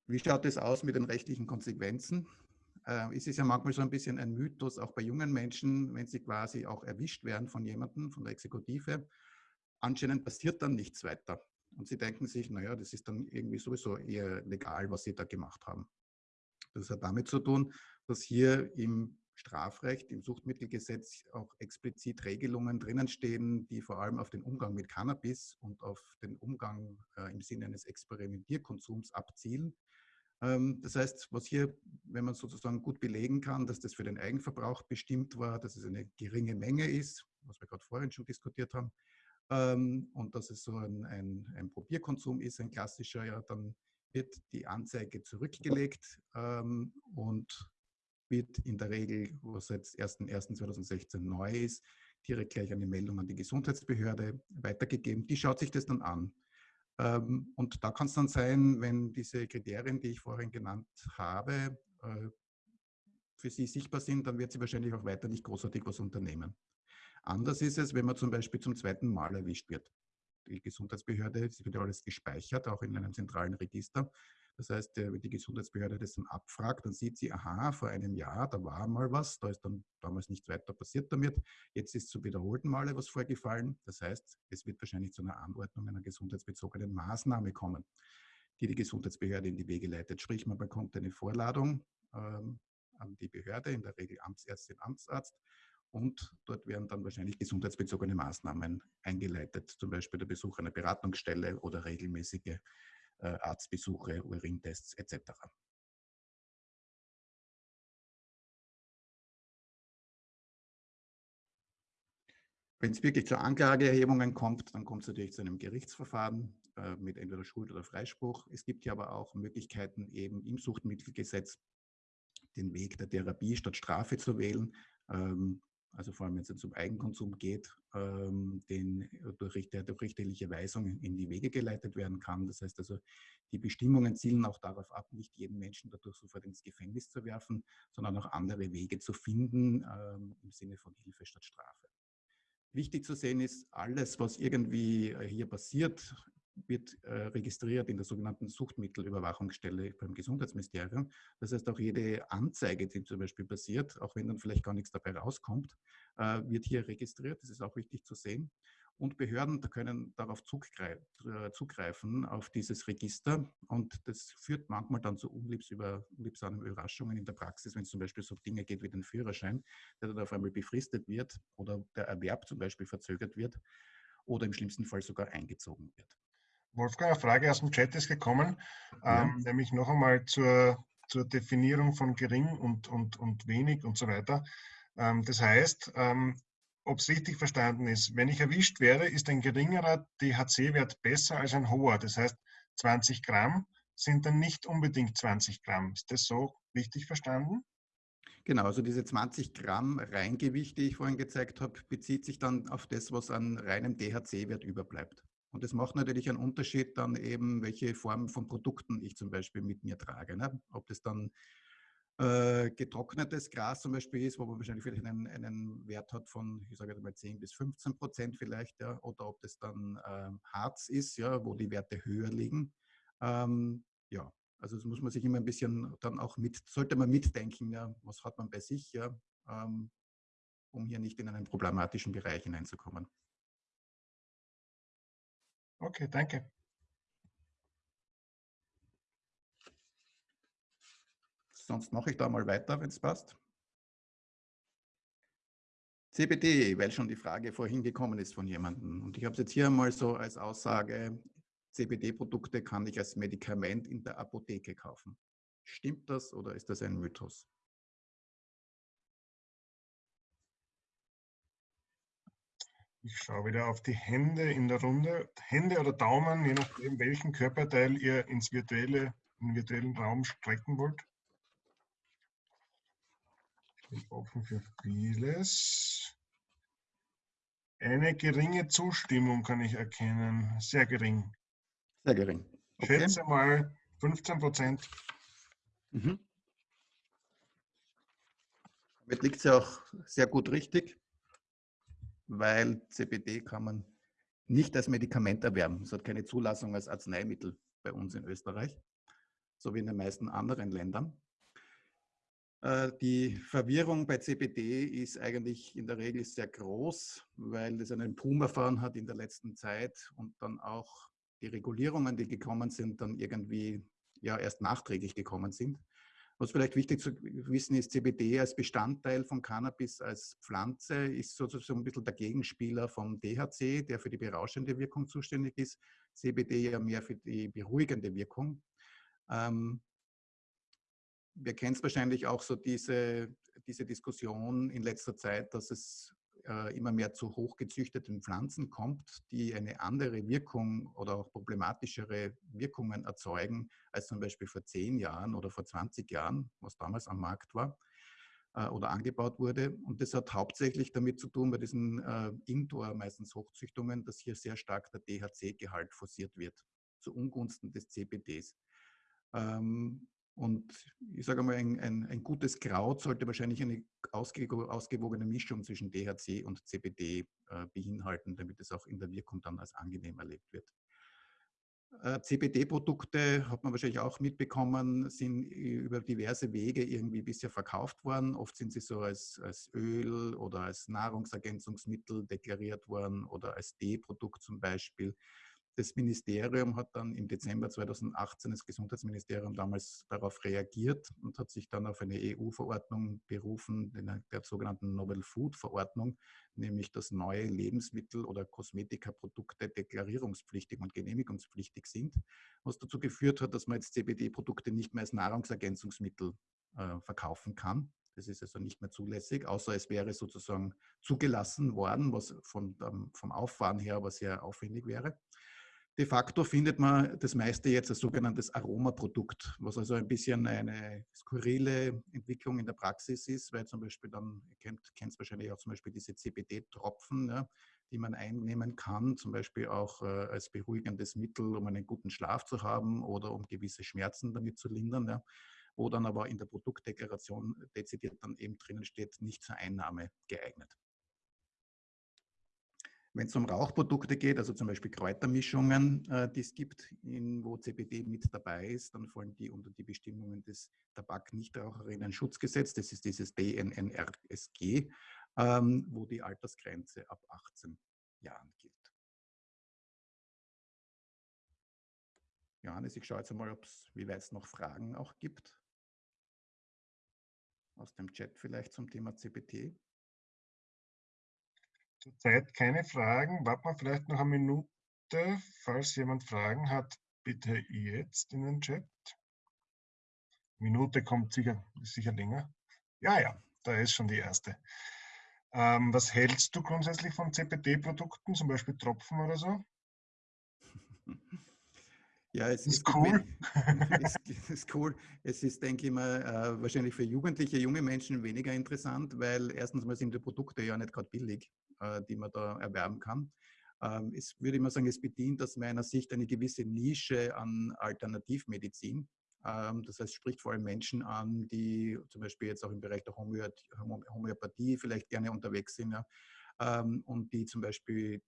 Wie schaut es aus mit den rechtlichen Konsequenzen? Äh, es ist ja manchmal so ein bisschen ein Mythos, auch bei jungen Menschen, wenn sie quasi auch erwischt werden von jemandem, von der Exekutive. Anscheinend passiert dann nichts weiter. Und sie denken sich, naja, das ist dann irgendwie sowieso eher legal, was sie da gemacht haben. Das hat damit zu tun, dass hier im Strafrecht, im Suchtmittelgesetz auch explizit Regelungen drinnen stehen, die vor allem auf den Umgang mit Cannabis und auf den Umgang äh, im Sinne eines Experimentierkonsums abzielen. Ähm, das heißt, was hier, wenn man sozusagen gut belegen kann, dass das für den Eigenverbrauch bestimmt war, dass es eine geringe Menge ist, was wir gerade vorhin schon diskutiert haben, ähm, und dass es so ein, ein, ein, Probierkonsum ist, ein klassischer, ja, dann wird die Anzeige zurückgelegt ähm, und wird in der Regel, was seit 01.01.2016 neu ist, direkt gleich eine Meldung an die Gesundheitsbehörde weitergegeben. Die schaut sich das dann an. Ähm, und da kann es dann sein, wenn diese Kriterien, die ich vorhin genannt habe, äh, für sie sichtbar sind, dann wird sie wahrscheinlich auch weiter nicht großartig was unternehmen. Anders ist es, wenn man zum Beispiel zum zweiten Mal erwischt wird. Die Gesundheitsbehörde, es wird ja alles gespeichert, auch in einem zentralen Register. Das heißt, wenn die Gesundheitsbehörde das dann abfragt, dann sieht sie, aha, vor einem Jahr, da war mal was, da ist dann damals nichts weiter passiert damit. Jetzt ist zum wiederholten Male was vorgefallen. Das heißt, es wird wahrscheinlich zu einer Anordnung einer gesundheitsbezogenen Maßnahme kommen, die die Gesundheitsbehörde in die Wege leitet. Sprich, man bekommt eine Vorladung ähm, an die Behörde, in der Regel Amtsärztin, Amtsarzt, und dort werden dann wahrscheinlich gesundheitsbezogene Maßnahmen eingeleitet, zum Beispiel der Besuch einer Beratungsstelle oder regelmäßige Arztbesuche, Urintests etc. Wenn es wirklich zu Anklageerhebungen kommt, dann kommt es natürlich zu einem Gerichtsverfahren äh, mit entweder Schuld oder Freispruch. Es gibt ja aber auch Möglichkeiten, eben im Suchtmittelgesetz den Weg der Therapie statt Strafe zu wählen. Ähm, also vor allem wenn es jetzt um Eigenkonsum geht, ähm, den durch, Richter, durch richterliche Weisungen in die Wege geleitet werden kann. Das heißt also, die Bestimmungen zielen auch darauf ab, nicht jeden Menschen dadurch sofort ins Gefängnis zu werfen, sondern auch andere Wege zu finden ähm, im Sinne von Hilfe statt Strafe. Wichtig zu sehen ist, alles, was irgendwie äh, hier passiert, wird äh, registriert in der sogenannten Suchtmittelüberwachungsstelle beim Gesundheitsministerium. Das heißt, auch jede Anzeige, die zum Beispiel passiert, auch wenn dann vielleicht gar nichts dabei rauskommt, äh, wird hier registriert. Das ist auch wichtig zu sehen. Und Behörden können darauf zugreifen, auf dieses Register. Und das führt manchmal dann zu unliebsamen Überraschungen in der Praxis, wenn es zum Beispiel so Dinge geht wie den Führerschein, der dann auf einmal befristet wird oder der Erwerb zum Beispiel verzögert wird oder im schlimmsten Fall sogar eingezogen wird. Wolfgang, eine Frage aus dem Chat ist gekommen, ja. ähm, nämlich noch einmal zur, zur Definierung von gering und, und, und wenig und so weiter. Ähm, das heißt, ähm, ob es richtig verstanden ist, wenn ich erwischt werde, ist ein geringerer DHC-Wert besser als ein hoher. Das heißt, 20 Gramm sind dann nicht unbedingt 20 Gramm. Ist das so richtig verstanden? Genau, also diese 20 Gramm Reingewicht, die ich vorhin gezeigt habe, bezieht sich dann auf das, was an reinem DHC-Wert überbleibt. Und das macht natürlich einen Unterschied dann eben, welche Form von Produkten ich zum Beispiel mit mir trage. Ne? Ob das dann äh, getrocknetes Gras zum Beispiel ist, wo man wahrscheinlich vielleicht einen, einen Wert hat von, ich sage mal 10 bis 15 Prozent vielleicht, ja, oder ob das dann ähm, Harz ist, ja, wo die Werte höher liegen. Ähm, ja, also das muss man sich immer ein bisschen dann auch mit, sollte man mitdenken, ja, was hat man bei sich, ja, ähm, um hier nicht in einen problematischen Bereich hineinzukommen. Okay, danke. Sonst mache ich da mal weiter, wenn es passt. CBD, weil schon die Frage vorhin gekommen ist von jemandem. Und ich habe es jetzt hier mal so als Aussage, CBD-Produkte kann ich als Medikament in der Apotheke kaufen. Stimmt das oder ist das ein Mythos? Ich schaue wieder auf die Hände in der Runde. Hände oder Daumen, je nachdem, welchen Körperteil ihr ins virtuelle, in den virtuellen Raum strecken wollt. Ich bin offen für vieles. Eine geringe Zustimmung kann ich erkennen. Sehr gering. Sehr gering. Okay. Schätze mal 15 Prozent. Mhm. Damit liegt es ja auch sehr gut richtig, weil CBD kann man nicht als Medikament erwerben. Es hat keine Zulassung als Arzneimittel bei uns in Österreich, so wie in den meisten anderen Ländern. Äh, die Verwirrung bei CBD ist eigentlich in der Regel sehr groß, weil es einen Boom erfahren hat in der letzten Zeit und dann auch die Regulierungen, die gekommen sind, dann irgendwie ja erst nachträglich gekommen sind. Was vielleicht wichtig zu wissen ist, CBD als Bestandteil von Cannabis als Pflanze ist sozusagen ein bisschen der Gegenspieler vom DHC, der für die berauschende Wirkung zuständig ist. CBD ja mehr für die beruhigende Wirkung. Ähm, wir kennen es wahrscheinlich auch so diese, diese Diskussion in letzter Zeit, dass es äh, immer mehr zu hochgezüchteten Pflanzen kommt, die eine andere Wirkung oder auch problematischere Wirkungen erzeugen als zum Beispiel vor zehn Jahren oder vor 20 Jahren, was damals am Markt war äh, oder angebaut wurde. Und das hat hauptsächlich damit zu tun, bei diesen äh, Indoor, meistens Hochzüchtungen, dass hier sehr stark der DHC-Gehalt forciert wird, zu Ungunsten des CBDs. Und ich sage mal, ein, ein, ein, gutes Kraut sollte wahrscheinlich eine ausgewogene Mischung zwischen DHC und CBD äh, beinhalten, damit es auch in der Wirkung dann als angenehm erlebt wird. Äh, CBD-Produkte, hat man wahrscheinlich auch mitbekommen, sind über diverse Wege irgendwie bisher verkauft worden. Oft sind sie so als, als Öl oder als Nahrungsergänzungsmittel deklariert worden oder als D-Produkt zum Beispiel. Das Ministerium hat dann im Dezember 2018, das Gesundheitsministerium damals darauf reagiert und hat sich dann auf eine EU-Verordnung berufen, der sogenannten Novel Food Verordnung, nämlich dass neue Lebensmittel oder Kosmetikaprodukte deklarierungspflichtig und genehmigungspflichtig sind, was dazu geführt hat, dass man jetzt CBD-Produkte nicht mehr als Nahrungsergänzungsmittel äh, verkaufen kann. Das ist also nicht mehr zulässig, außer es wäre sozusagen zugelassen worden, was von, vom Auffahren her aber sehr aufwendig wäre. De facto findet man das meiste jetzt als sogenanntes Aromaprodukt, was also ein bisschen eine skurrile Entwicklung in der Praxis ist, weil zum Beispiel dann, ihr kennt es wahrscheinlich auch zum Beispiel diese CBD-Tropfen, ja, die man einnehmen kann, zum Beispiel auch äh, als beruhigendes Mittel, um einen guten Schlaf zu haben oder um gewisse Schmerzen damit zu lindern, ja, wo dann aber in der Produktdeklaration dezidiert dann eben drinnen steht, nicht zur Einnahme geeignet. Wenn es um Rauchprodukte geht, also zum Beispiel Kräutermischungen, äh, die es gibt, in, wo CBD mit dabei ist, dann fallen die unter die Bestimmungen des Tabak-Nichtraucherinnen-Schutzgesetzes, das ist dieses DNNRSG, ähm, wo die Altersgrenze ab 18 Jahren gilt. Johannes, ich schaue jetzt einmal, wie weit es noch Fragen auch gibt. Aus dem Chat vielleicht zum Thema CBT. Zurzeit keine Fragen. Warten wir vielleicht noch eine Minute. Falls jemand Fragen hat, bitte jetzt in den Chat. Minute kommt sicher, ist sicher länger. Ja, ja, da ist schon die erste. Ähm, was hältst du grundsätzlich von CPD-Produkten, zum Beispiel Tropfen oder so? Ja, es ist, ist cool. es ist cool. Es ist, denke ich mal, äh, wahrscheinlich für Jugendliche, junge Menschen weniger interessant, weil erstens mal sind die Produkte ja nicht gerade billig, die man da erwerben kann. Ähm, es würde mal sagen, es bedient aus meiner Sicht eine gewisse Nische an Alternativmedizin. Ähm, das heißt, spricht vor allem Menschen an, die zum Beispiel jetzt auch im Bereich der Homöopathie vielleicht gerne unterwegs sind. Ja ähm, und die zum Beispiel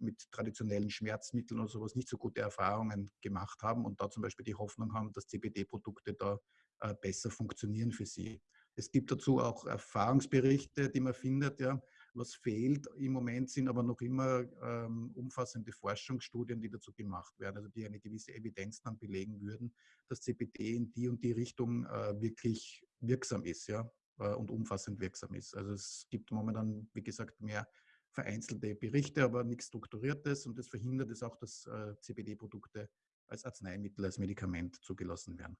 mit traditionellen Schmerzmitteln oder sowas nicht so gute Erfahrungen gemacht haben und da zum Beispiel die Hoffnung haben, dass CBD-Produkte da äh, besser funktionieren für sie. Es gibt dazu auch Erfahrungsberichte, die man findet. Ja. Was fehlt im Moment sind aber noch immer ähm, umfassende Forschungsstudien, die dazu gemacht werden, also die eine gewisse Evidenz dann belegen würden, dass CBD in die und die Richtung äh, wirklich wirksam ist. Ja. Äh, und umfassend wirksam ist. Also es gibt momentan, wie gesagt, mehr vereinzelte Berichte, aber nichts Strukturiertes und das verhindert es auch, dass äh, CBD-Produkte als Arzneimittel, als Medikament zugelassen werden.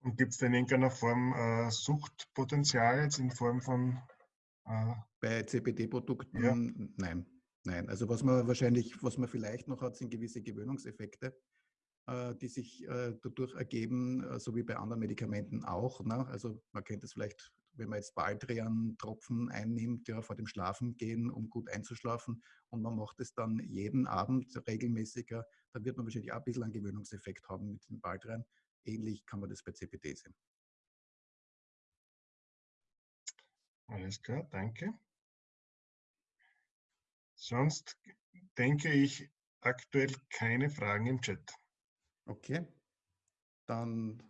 Und gibt es denn in irgendeiner Form äh, Suchtpotenzial jetzt in Form von... Bei CBD-Produkten? Ja. Nein. Nein, also was man wahrscheinlich, was man vielleicht noch hat, sind gewisse Gewöhnungseffekte. Äh, die sich äh, dadurch ergeben, äh, so wie bei anderen Medikamenten auch. Ne? Also man kennt es vielleicht, wenn man jetzt Baldrian-Tropfen einnimmt, ja, vor dem Schlafengehen, um gut einzuschlafen, und man macht es dann jeden Abend regelmäßiger, dann wird man wahrscheinlich auch ein bisschen einen Gewöhnungseffekt haben mit dem Baldrian. Ähnlich kann man das bei CPD sehen. Alles klar, danke. Sonst denke ich aktuell keine Fragen im Chat. Okay, dann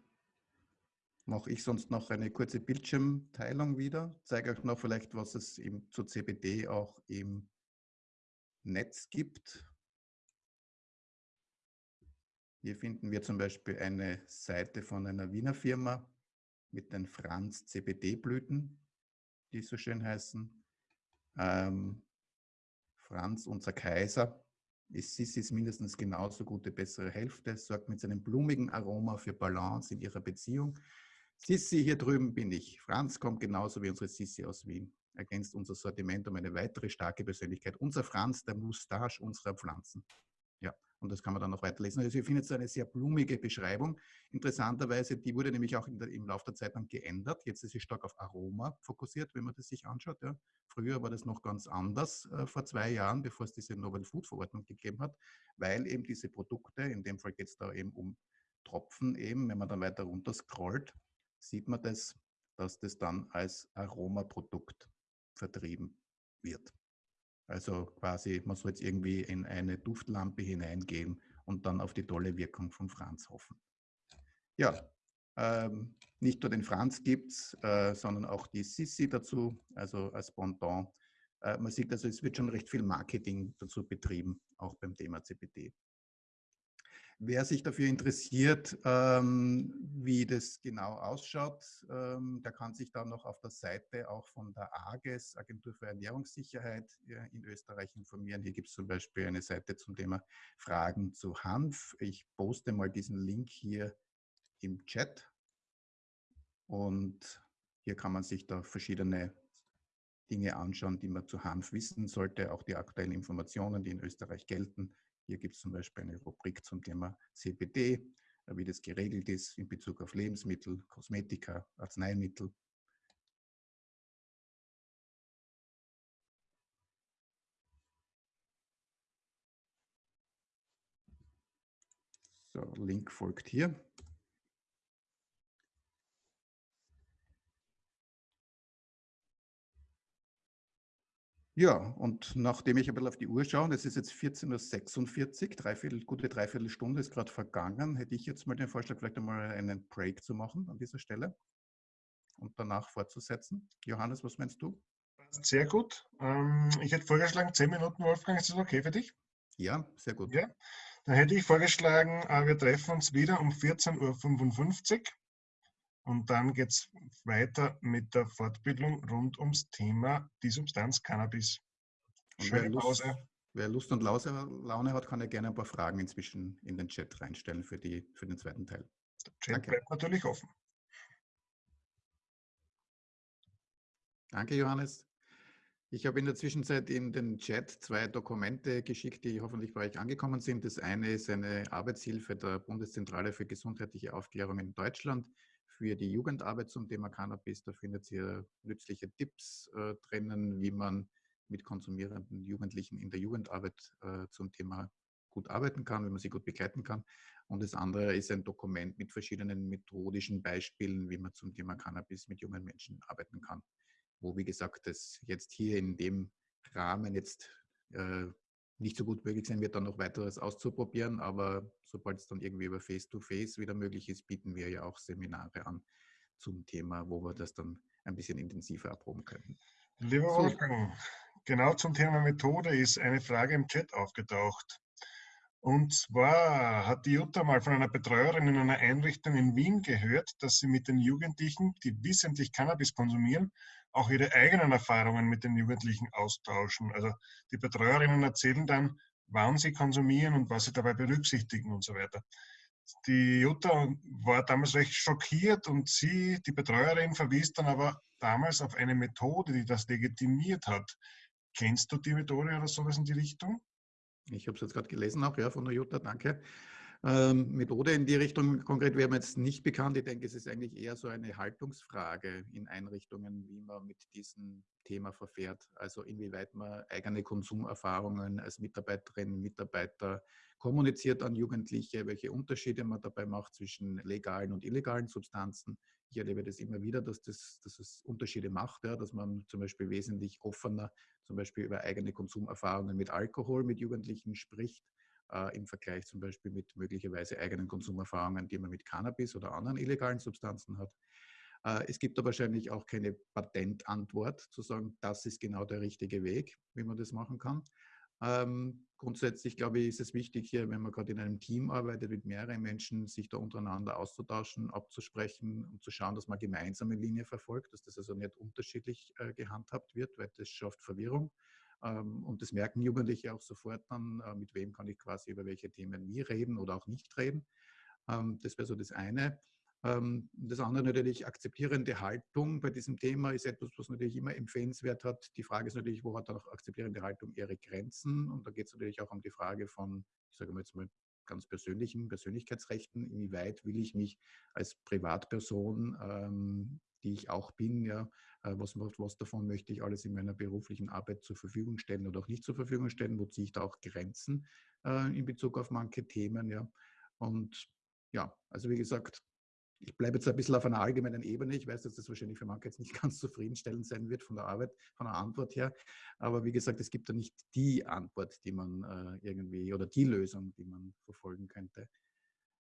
mache ich sonst noch eine kurze Bildschirmteilung wieder. Zeige euch noch vielleicht, was es im, zu CBD auch im Netz gibt. Hier finden wir zum Beispiel eine Seite von einer Wiener Firma mit den Franz CBD-Blüten, die so schön heißen. Ähm, Franz, unser Kaiser, ist Sissis mindestens genauso gute bessere Hälfte, sorgt mit seinem blumigen Aroma für Balance in ihrer Beziehung. Sissi, hier drüben bin ich. Franz kommt genauso wie unsere Sissi aus Wien. Ergänzt unser Sortiment um eine weitere starke Persönlichkeit. Unser Franz, der Moustache unserer Pflanzen. Und das kann man dann noch weiterlesen. Also ihr findet so eine sehr blumige Beschreibung. Interessanterweise, die wurde nämlich auch der, im Laufe der Zeit dann geändert. Jetzt ist sie stark auf Aroma fokussiert, wenn man das sich anschaut. Ja. Früher war das noch ganz anders, äh, vor zwei Jahren, bevor es diese Novel Food Verordnung gegeben hat, weil eben diese Produkte, in dem Fall geht es da eben um Tropfen eben, wenn man dann weiter runter scrollt, sieht man das, dass das dann als Aromaprodukt vertrieben wird. Also quasi, man soll jetzt irgendwie in eine Duftlampe hineingehen und dann auf die tolle Wirkung von Franz hoffen. Ja, ähm, nicht nur den Franz gibt es, äh, sondern auch die Sissi dazu, also als Pendant. Äh, man sieht also, es wird schon recht viel Marketing dazu betrieben, auch beim Thema CBD. Wer sich dafür interessiert, ähm, wie das genau ausschaut, ähm, der kann sich dann noch auf der Seite auch von der AGES, Agentur für Ernährungssicherheit äh, in Österreich informieren. Hier gibt es zum Beispiel eine Seite zum Thema Fragen zu Hanf. Ich poste mal diesen Link hier im Chat und hier kann man sich da verschiedene Dinge anschauen, die man zu Hanf wissen sollte, auch die aktuellen Informationen, die in Österreich gelten. Hier gibt es zum Beispiel eine Rubrik zum Thema CBD, äh, wie das geregelt ist in Bezug auf Lebensmittel, Kosmetika, Arzneimittel. So, Link folgt hier. Ja, und nachdem ich ein bisschen auf die Uhr schaue, und es ist jetzt 14.46 Uhr, dreiviertel, gute Dreiviertelstunde ist gerade vergangen, hätte ich jetzt mal den Vorschlag, vielleicht einmal einen Break zu machen an dieser Stelle und danach fortzusetzen. Johannes, was meinst du? Sehr gut. Ähm, ich hätte vorgeschlagen, 10 Minuten, Wolfgang, ist das okay für dich? Ja, sehr gut. Ja, dann hätte ich vorgeschlagen, äh, wir treffen uns wieder um 14.55 Uhr und dann geht es weiter mit der Fortbildung rund ums Thema die Substanz Cannabis. Schöne wer Lust, Pause. Wer Lust und Laune hat, kann ja gerne ein paar Fragen inzwischen in den Chat reinstellen für, die, für den zweiten Teil. Der Chat Danke. bleibt natürlich offen. Danke, Johannes. Ich habe in der Zwischenzeit in den Chat zwei Dokumente geschickt, die hoffentlich bei euch angekommen sind. Das eine ist eine Arbeitshilfe der Bundeszentrale für gesundheitliche Aufklärung in Deutschland für die Jugendarbeit zum Thema Cannabis. Da findet ihr nützliche Tipps äh, drinnen, wie man mit konsumierenden Jugendlichen in der Jugendarbeit äh, zum Thema gut arbeiten kann, wie man sie gut begleiten kann. Und das andere ist ein Dokument mit verschiedenen methodischen Beispielen, wie man zum Thema Cannabis mit jungen Menschen arbeiten kann wo, wie gesagt, das jetzt hier in dem Rahmen jetzt äh, nicht so gut möglich sein wird, dann noch weiteres auszuprobieren. Aber sobald es dann irgendwie über Face-to-Face -face wieder möglich ist, bieten wir ja auch Seminare an zum Thema, wo wir das dann ein bisschen intensiver erproben können. Lieber so. Wolfgang, genau zum Thema Methode ist eine Frage im Chat aufgetaucht. Und zwar hat die Jutta mal von einer Betreuerin in einer Einrichtung in Wien gehört, dass sie mit den Jugendlichen, die wissentlich Cannabis konsumieren, auch ihre eigenen Erfahrungen mit den Jugendlichen austauschen. Also die Betreuerinnen erzählen dann, wann sie konsumieren und was sie dabei berücksichtigen und so weiter. Die Jutta war damals recht schockiert und sie, die Betreuerin, verwies dann aber damals auf eine Methode, die das legitimiert hat. Kennst du die Methode oder sowas in die Richtung? Ich habe es jetzt gerade gelesen auch, ja, von der Jutta, danke. Ähm, Methode in die Richtung konkret wäre mir jetzt nicht bekannt. Ich denke, es ist eigentlich eher so eine Haltungsfrage in Einrichtungen, wie man mit diesem Thema verfährt. Also inwieweit man eigene Konsumerfahrungen als Mitarbeiterin, Mitarbeiter kommuniziert an Jugendliche, welche Unterschiede man dabei macht zwischen legalen und illegalen Substanzen. Ich erlebe das immer wieder, dass, das, dass es Unterschiede macht, ja, dass man zum Beispiel wesentlich offener zum Beispiel über eigene Konsumerfahrungen mit Alkohol mit Jugendlichen spricht äh, im Vergleich zum Beispiel mit möglicherweise eigenen Konsumerfahrungen, die man mit Cannabis oder anderen illegalen Substanzen hat. Äh, es gibt da wahrscheinlich auch keine Patentantwort zu sagen, das ist genau der richtige Weg, wie man das machen kann. Ähm, grundsätzlich glaube ich, ist es wichtig hier, wenn man gerade in einem Team arbeitet mit mehreren Menschen, sich da untereinander auszutauschen, abzusprechen und zu schauen, dass man gemeinsame Linie verfolgt, dass das also nicht unterschiedlich äh, gehandhabt wird, weil das schafft Verwirrung. Ähm, und das merken Jugendliche auch sofort dann, äh, mit wem kann ich quasi über welche Themen wie reden oder auch nicht reden. Ähm, das wäre so das eine. Ähm, das andere natürlich, akzeptierende Haltung bei diesem Thema ist etwas, was natürlich immer empfehlenswert hat. Die Frage ist natürlich, wo hat auch akzeptierende Haltung ihre Grenzen? Und da geht es natürlich auch um die Frage von, ich sage mal jetzt mal, ganz persönlichen Persönlichkeitsrechten. Inwieweit will ich mich als Privatperson, ähm, die ich auch bin, ja, äh, was, was davon möchte ich alles in meiner beruflichen Arbeit zur Verfügung stellen oder auch nicht zur Verfügung stellen, wo ziehe ich da auch Grenzen äh, in Bezug auf manche Themen. Ja. Und ja, also wie gesagt, ich bleibe jetzt ein bisschen auf einer allgemeinen Ebene. Ich weiß, dass das wahrscheinlich für manche jetzt nicht ganz zufriedenstellend sein wird von der Arbeit, von der Antwort her. Aber wie gesagt, es gibt da nicht die Antwort, die man äh, irgendwie oder die Lösung, die man verfolgen könnte.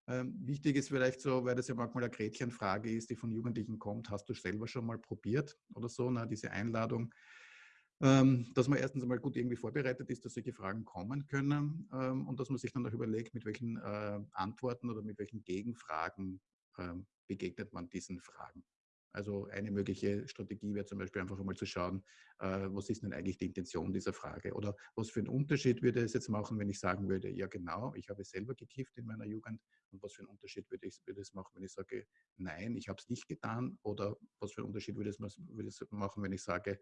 Ähm, wichtig ist vielleicht so, weil das ja manchmal eine Gretchenfrage ist, die von Jugendlichen kommt, hast du selber schon mal probiert oder so, na, diese Einladung, ähm, dass man erstens einmal gut irgendwie vorbereitet ist, dass solche Fragen kommen können ähm, und dass man sich dann auch überlegt, mit welchen äh, Antworten oder mit welchen Gegenfragen begegnet man diesen Fragen. Also eine mögliche Strategie wäre zum Beispiel einfach einmal zu schauen, äh, was ist denn eigentlich die Intention dieser Frage oder was für einen Unterschied würde es jetzt machen, wenn ich sagen würde, ja genau, ich habe selber gekifft in meiner Jugend und was für einen Unterschied würde, ich, würde es machen, wenn ich sage, nein, ich habe es nicht getan oder was für einen Unterschied würde es, würde es machen, wenn ich sage,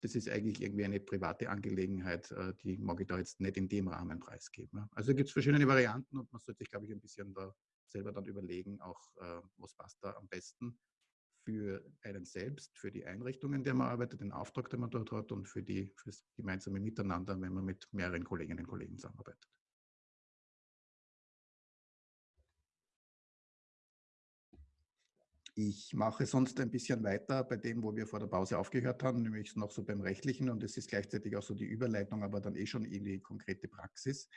das ist eigentlich irgendwie eine private Angelegenheit, äh, die mag ich da jetzt nicht in dem Rahmen preisgeben. Also gibt es verschiedene Varianten und man sollte sich, glaube ich, ein bisschen da selber dann überlegen, auch äh, was passt da am besten für einen selbst, für die Einrichtungen, in der man arbeitet, den Auftrag, den man dort hat und für, die, für das gemeinsame Miteinander, wenn man mit mehreren Kolleginnen und Kollegen zusammenarbeitet. Ich mache sonst ein bisschen weiter bei dem, wo wir vor der Pause aufgehört haben, nämlich noch so beim Rechtlichen und es ist gleichzeitig auch so die Überleitung, aber dann eh schon in die konkrete Praxis,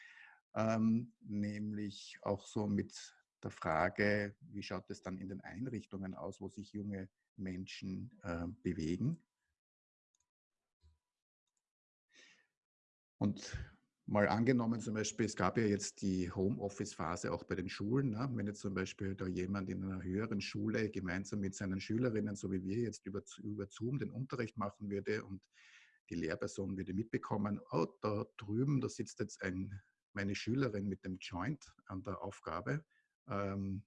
ähm, nämlich auch so mit der Frage, wie schaut es dann in den Einrichtungen aus, wo sich junge Menschen äh, bewegen. Und mal angenommen zum Beispiel, es gab ja jetzt die Homeoffice-Phase auch bei den Schulen. Ne? Wenn jetzt zum Beispiel da jemand in einer höheren Schule gemeinsam mit seinen Schülerinnen, so wie wir jetzt über, über Zoom den Unterricht machen würde und die Lehrperson würde mitbekommen, oh, da drüben, da sitzt jetzt ein, meine Schülerin mit dem Joint an der Aufgabe ähm,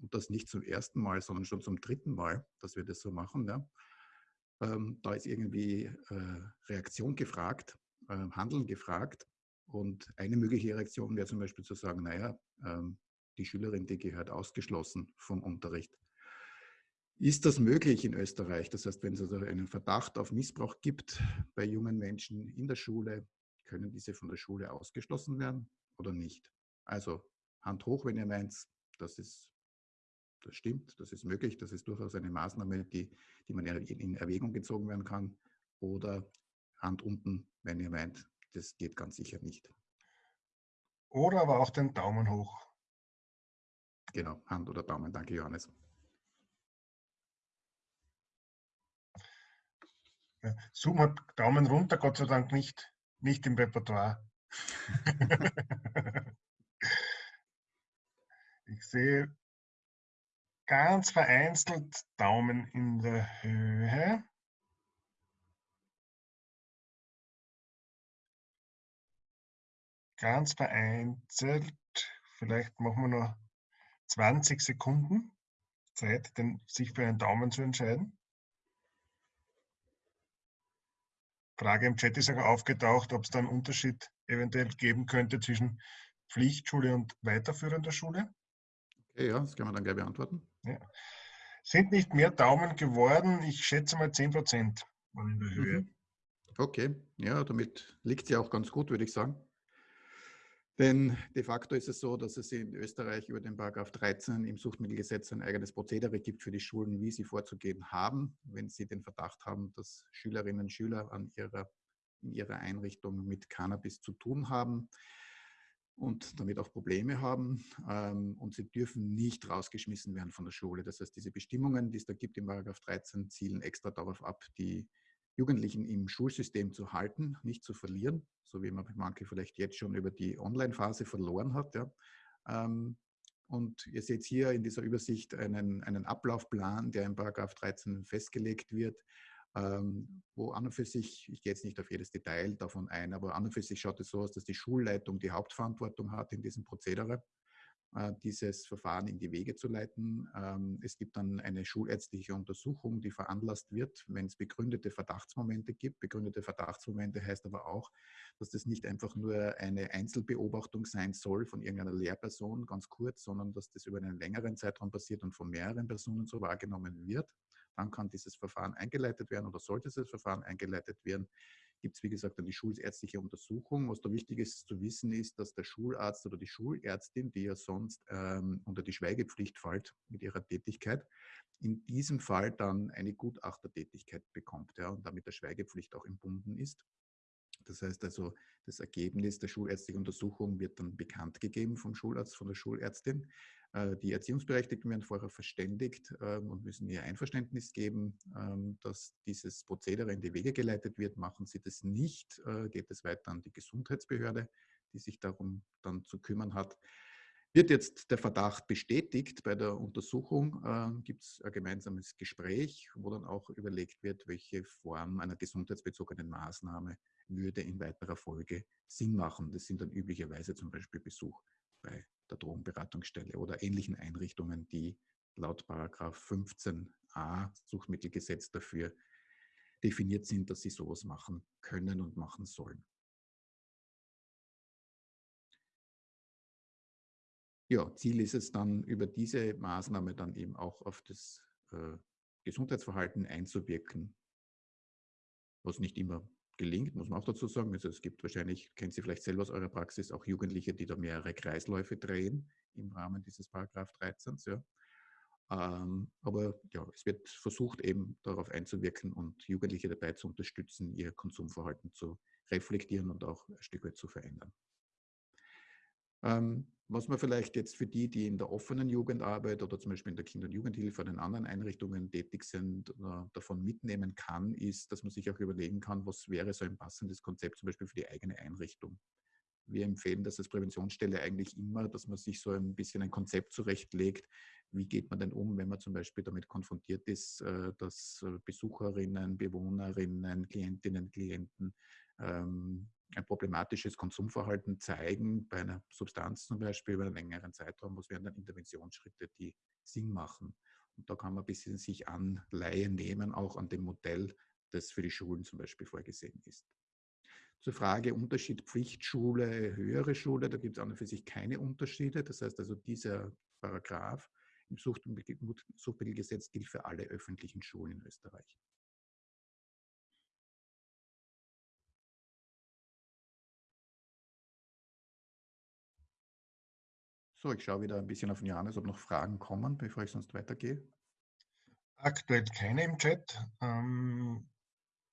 und das nicht zum ersten Mal, sondern schon zum dritten Mal, dass wir das so machen. Ja. Ähm, da ist irgendwie äh, Reaktion gefragt, äh, Handeln gefragt. Und eine mögliche Reaktion wäre zum Beispiel zu sagen, naja, ähm, die Schülerin, die gehört ausgeschlossen vom Unterricht. Ist das möglich in Österreich? Das heißt, wenn es also einen Verdacht auf Missbrauch gibt bei jungen Menschen in der Schule, können diese von der Schule ausgeschlossen werden oder nicht? Also Hand hoch, wenn ihr meint, das ist das stimmt, das ist möglich, das ist durchaus eine Maßnahme, die, die man in Erwägung gezogen werden kann. Oder Hand unten, wenn ihr meint, das geht ganz sicher nicht. Oder aber auch den Daumen hoch. Genau, Hand oder Daumen. Danke, Johannes. Zoom hat Daumen runter, Gott sei Dank nicht, nicht im Repertoire. ich sehe ganz vereinzelt Daumen in der Höhe. Ganz vereinzelt, vielleicht machen wir noch 20 Sekunden Zeit, denn, sich für einen Daumen zu entscheiden. Frage im Chat ist auch aufgetaucht, ob es da einen Unterschied eventuell geben könnte zwischen Pflichtschule und weiterführender Schule. Okay, ja, das kann man dann gleich beantworten. Ja. Sind nicht mehr Daumen geworden? Ich schätze mal 10 Prozent waren in der Höhe. Mhm. Okay, ja, damit liegt sie auch ganz gut, würde ich sagen. Denn de facto ist es so, dass es in Österreich über den Paragraph 13 im Suchtmittelgesetz ein eigenes Prozedere gibt für die Schulen, wie sie vorzugehen haben, wenn sie den Verdacht haben, dass Schülerinnen und Schüler an ihrer, in ihrer Einrichtung mit Cannabis zu tun haben und damit auch Probleme haben. Ähm, und sie dürfen nicht rausgeschmissen werden von der Schule. Das heißt, diese Bestimmungen, die es da gibt im Paragraph 13, zielen extra darauf ab, die Jugendlichen im Schulsystem zu halten, nicht zu verlieren, so wie man manche vielleicht jetzt schon über die Online-Phase verloren hat. Ja. Ähm, und ihr seht hier in dieser Übersicht einen, einen Ablaufplan, der im Paragraph 13 festgelegt wird, ähm, wo an und für sich, ich gehe jetzt nicht auf jedes Detail davon ein, aber an und für sich schaut es so aus, dass die Schulleitung die Hauptverantwortung hat in diesem Prozedere, äh, dieses Verfahren in die Wege zu leiten. Ähm, es gibt dann eine schulärztliche Untersuchung, die veranlasst wird, wenn es begründete Verdachtsmomente gibt. Begründete Verdachtsmomente heißt aber auch, dass das nicht einfach nur eine Einzelbeobachtung sein soll von irgendeiner Lehrperson, ganz kurz, sondern dass das über einen längeren Zeitraum passiert und von mehreren Personen so wahrgenommen wird dann kann dieses Verfahren eingeleitet werden oder sollte dieses Verfahren eingeleitet werden, gibt es, wie gesagt, dann die schulärztliche Untersuchung. Was da wichtig ist zu wissen, ist, dass der Schularzt oder die Schulärztin, die ja sonst ähm, unter die Schweigepflicht fällt mit ihrer Tätigkeit, in diesem Fall dann eine Gutachtertätigkeit bekommt ja, und damit der Schweigepflicht auch entbunden ist. Das heißt also, das Ergebnis der schulärztlichen Untersuchung wird dann bekannt gegeben vom Schularzt, von der Schulärztin. Äh, die Erziehungsberechtigten werden vorher verständigt ähm, und müssen ihr Einverständnis geben, ähm, dass dieses Prozedere in die Wege geleitet wird. Machen sie das nicht, äh, geht es weiter an die Gesundheitsbehörde, die sich darum dann zu kümmern hat. Wird jetzt der Verdacht bestätigt bei der Untersuchung, äh, gibt es ein gemeinsames Gespräch, wo dann auch überlegt wird, welche Form einer gesundheitsbezogenen Maßnahme würde in weiterer Folge Sinn machen. Das sind dann üblicherweise zum Beispiel Besuch bei der Drogenberatungsstelle oder ähnlichen Einrichtungen, die laut Paragraph 15a Suchtmittelgesetz dafür definiert sind, dass sie sowas machen können und machen sollen. Ja, Ziel ist es dann, über diese Maßnahme dann eben auch auf das äh, Gesundheitsverhalten einzuwirken, was nicht immer gelingt, muss man auch dazu sagen. Also es gibt wahrscheinlich, kennt Sie vielleicht selber aus eurer Praxis, auch Jugendliche, die da mehrere Kreisläufe drehen im Rahmen dieses Paragraph 13. Ja. Ähm, aber ja, es wird versucht eben darauf einzuwirken und Jugendliche dabei zu unterstützen, ihr Konsumverhalten zu reflektieren und auch ein Stück weit zu verändern. Ähm, was man vielleicht jetzt für die, die in der offenen Jugendarbeit oder zum Beispiel in der Kinder- und Jugendhilfe oder in anderen Einrichtungen tätig sind, davon mitnehmen kann, ist, dass man sich auch überlegen kann, was wäre so ein passendes Konzept zum Beispiel für die eigene Einrichtung. Wir empfehlen das als Präventionsstelle eigentlich immer, dass man sich so ein bisschen ein Konzept zurechtlegt. Wie geht man denn um, wenn man zum Beispiel damit konfrontiert ist, äh, dass äh, Besucherinnen, Bewohnerinnen, Klientinnen, Klienten ähm, ein problematisches Konsumverhalten zeigen, bei einer Substanz zum Beispiel über einen längeren Zeitraum, was wären dann Interventionsschritte, die Sinn machen. Und da kann man ein bisschen sich anleihen nehmen, auch an dem Modell das für die Schulen zum Beispiel vorgesehen ist. Zur Frage Unterschied Pflichtschule, höhere Schule, da gibt es an und für sich keine Unterschiede. Das heißt also, dieser Paragraph im Suchtmittelgesetz gilt für alle öffentlichen Schulen in Österreich. So, ich schaue wieder ein bisschen auf Janis, ob noch Fragen kommen, bevor ich sonst weitergehe. Aktuell keine im Chat. Ähm,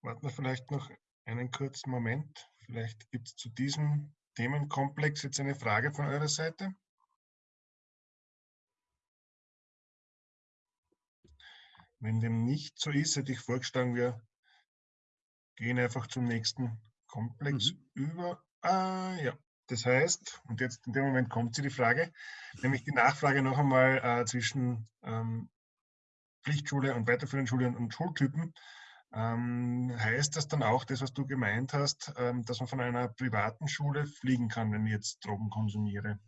warten wir vielleicht noch einen kurzen Moment. Vielleicht gibt es zu diesem Themenkomplex jetzt eine Frage von eurer Seite. Wenn dem nicht so ist, hätte ich vorgeschlagen, wir gehen einfach zum nächsten Komplex mhm. über. Ah, ja. Das heißt, und jetzt in dem Moment kommt sie die Frage, nämlich die Nachfrage noch einmal äh, zwischen ähm, Pflichtschule und weiterführenden Schule und, Schultypen. Ähm, heißt das dann auch, das, was du gemeint hast, ähm, dass man von einer privaten Schule fliegen kann, wenn ich jetzt Drogen konsumiere?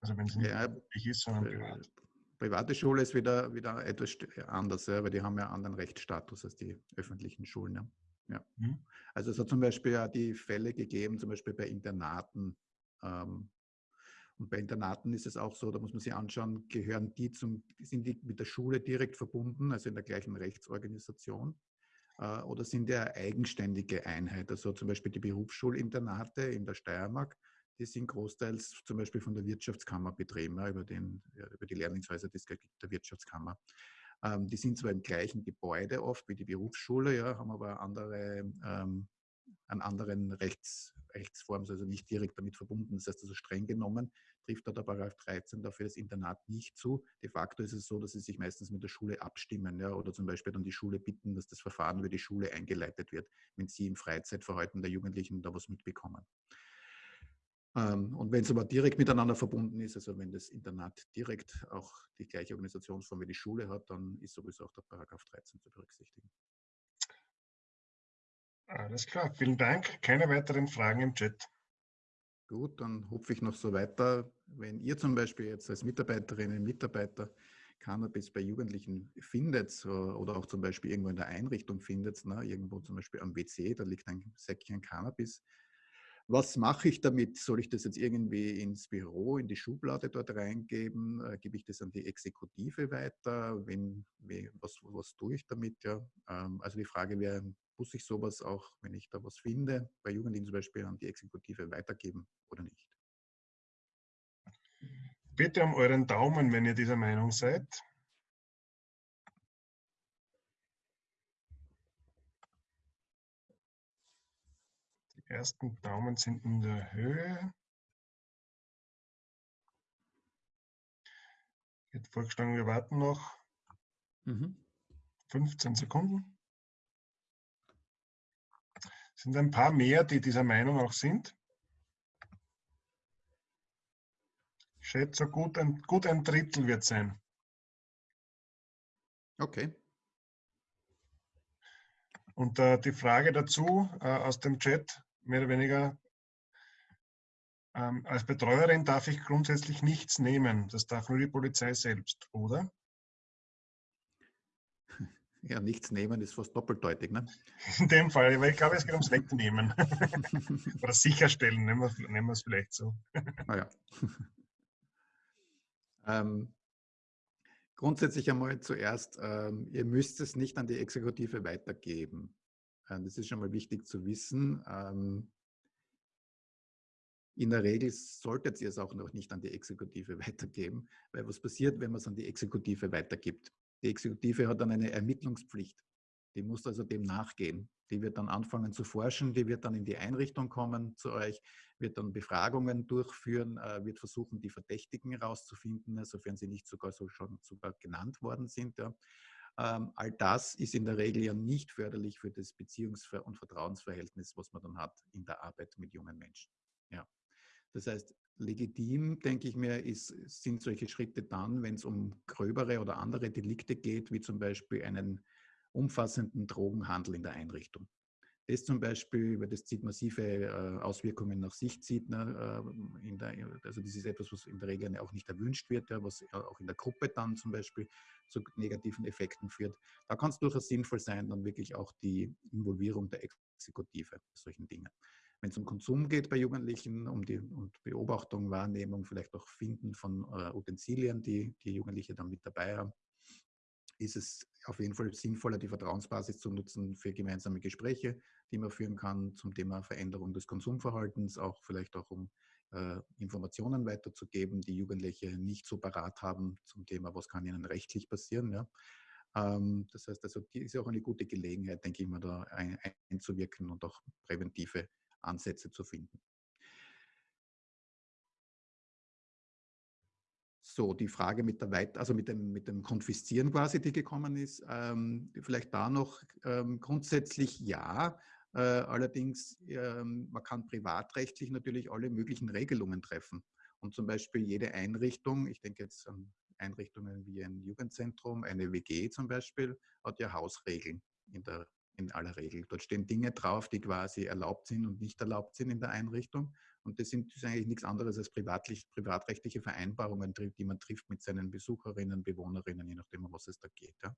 Also wenn es nicht ja, ist, sondern privat. Private Schule ist wieder, wieder etwas anders, ja, weil die haben ja einen anderen Rechtsstatus als die öffentlichen Schulen. Ja. ja. Mhm. Also es hat zum Beispiel ja die Fälle gegeben, zum Beispiel bei Internaten. Ähm, und bei Internaten ist es auch so, da muss man sich anschauen, gehören die zum, sind die mit der Schule direkt verbunden, also in der gleichen Rechtsorganisation, äh, oder sind die eine eigenständige Einheit? Also zum Beispiel die Berufsschulinternate in der Steiermark, die sind großteils zum Beispiel von der Wirtschaftskammer betrieben, über, den, über die Lehrlingshäuser der Wirtschaftskammer. Ähm, die sind zwar im gleichen Gebäude oft wie die Berufsschule, ja, haben aber andere, ähm, einen anderen Rechts, Rechtsform, also nicht direkt damit verbunden. Das heißt also streng genommen trifft da der Paragraph 13 dafür das Internat nicht zu. De facto ist es so, dass sie sich meistens mit der Schule abstimmen ja, oder zum Beispiel dann die Schule bitten, dass das Verfahren über die Schule eingeleitet wird, wenn sie im Freizeitverhalten der Jugendlichen da was mitbekommen. Ähm, und wenn es aber direkt miteinander verbunden ist, also wenn das Internat direkt auch die gleiche Organisationsform wie die Schule hat, dann ist sowieso auch der Paragraph 13 zu berücksichtigen. Alles klar, vielen Dank. Keine weiteren Fragen im Chat. Gut, dann hoffe ich noch so weiter. Wenn ihr zum Beispiel jetzt als Mitarbeiterinnen und Mitarbeiter Cannabis bei Jugendlichen findet oder auch zum Beispiel irgendwo in der Einrichtung findet, ne, irgendwo zum Beispiel am WC, da liegt ein Säckchen Cannabis, was mache ich damit? Soll ich das jetzt irgendwie ins Büro, in die Schublade dort reingeben? Äh, gebe ich das an die Exekutive weiter? Wenn, was, was tue ich damit? Ja? Ähm, also die Frage wäre, muss ich sowas auch, wenn ich da was finde, bei Jugendlichen zum Beispiel an die Exekutive weitergeben oder nicht? Bitte um euren Daumen, wenn ihr dieser Meinung seid. ersten Daumen sind in der Höhe. Jetzt vorgeschlagen, wir warten noch mhm. 15 Sekunden. Es sind ein paar mehr, die dieser Meinung auch sind. Ich schätze, gut ein, gut ein Drittel wird sein. Okay. Und äh, die Frage dazu äh, aus dem Chat, mehr oder weniger, ähm, als Betreuerin darf ich grundsätzlich nichts nehmen. Das darf nur die Polizei selbst, oder? Ja, nichts nehmen ist fast doppeldeutig, ne? In dem Fall, weil ich glaube, es geht ums Wegnehmen. Oder sicherstellen, nehmen wir, nehmen wir es vielleicht so. Ah ja. ähm, grundsätzlich einmal zuerst, ähm, ihr müsst es nicht an die Exekutive weitergeben. Äh, das ist schon mal wichtig zu wissen. Ähm, in der Regel solltet ihr es auch noch nicht an die Exekutive weitergeben, weil was passiert, wenn man es an die Exekutive weitergibt? Die Exekutive hat dann eine Ermittlungspflicht. Die muss also dem nachgehen. Die wird dann anfangen zu forschen, die wird dann in die Einrichtung kommen zu euch, wird dann Befragungen durchführen, äh, wird versuchen, die Verdächtigen herauszufinden, sofern sie nicht sogar so schon sogar genannt worden sind. Ähm, all das ist in der Regel ja nicht förderlich für das Beziehungs- und Vertrauensverhältnis, was man dann hat in der Arbeit mit jungen Menschen. Ja. Das heißt, legitim, denke ich mir, ist, sind solche Schritte dann, wenn es um gröbere oder andere Delikte geht, wie zum Beispiel einen umfassenden Drogenhandel in der Einrichtung. das zum Beispiel, weil das zieht massive äh, Auswirkungen nach sich zieht. Ne, äh, der, also das ist etwas, was in der Regel auch nicht erwünscht wird, ja, was auch in der Gruppe dann zum Beispiel zu negativen Effekten führt. Da kann es durchaus sinnvoll sein, dann wirklich auch die Involvierung der Exekutive solchen Dingen. Wenn es um Konsum geht bei Jugendlichen, um die und Beobachtung, Wahrnehmung, vielleicht auch Finden von äh, Utensilien, die die Jugendliche dann mit dabei haben, ist es auf jeden Fall sinnvoller, die Vertrauensbasis zu nutzen für gemeinsame Gespräche, die man führen kann zum Thema Veränderung des Konsumverhaltens, auch vielleicht auch um äh, Informationen weiterzugeben, die Jugendliche nicht so parat haben zum Thema, was kann ihnen rechtlich passieren. Ja. Ähm, das heißt, also, die ist auch eine gute Gelegenheit, denke ich mal, da ein, einzuwirken und auch präventive Ansätze zu finden. So, die Frage mit der Weit also mit dem, mit dem Konfiszieren quasi, die gekommen ist, ähm, vielleicht da noch ähm, grundsätzlich ja. Äh, allerdings, ähm, man kann privatrechtlich natürlich alle möglichen Regelungen treffen. Und zum Beispiel jede Einrichtung, ich denke jetzt an Einrichtungen wie ein Jugendzentrum, eine WG zum Beispiel, hat ja Hausregeln in, der, in aller Regel. Dort stehen Dinge drauf, die quasi erlaubt sind und nicht erlaubt sind in der Einrichtung. Und das sind das eigentlich nichts anderes als privatrechtliche Vereinbarungen, die man trifft mit seinen Besucherinnen, Bewohnerinnen, je nachdem, um was es da geht. Ja.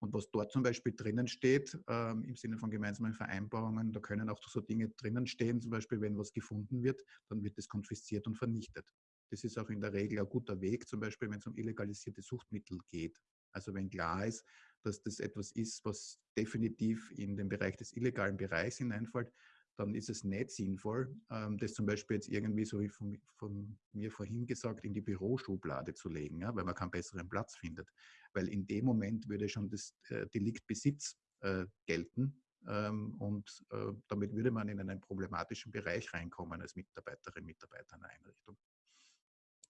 Und was dort zum Beispiel drinnen steht, ähm, im Sinne von gemeinsamen Vereinbarungen, da können auch so Dinge drinnen stehen, zum Beispiel, wenn was gefunden wird, dann wird es konfisziert und vernichtet. Das ist auch in der Regel ein guter Weg, zum Beispiel, wenn es um illegalisierte Suchtmittel geht. Also wenn klar ist, dass das etwas ist, was definitiv in den Bereich des illegalen Bereichs hineinfällt, dann ist es nicht sinnvoll, ähm, das zum Beispiel jetzt irgendwie, so wie von, von mir vorhin gesagt, in die Büroschublade zu legen, ja, weil man keinen besseren Platz findet. Weil in dem Moment würde schon das äh, Delikt Besitz äh, gelten ähm, und äh, damit würde man in einen problematischen Bereich reinkommen als Mitarbeiterin, Mitarbeiter einer Einrichtung.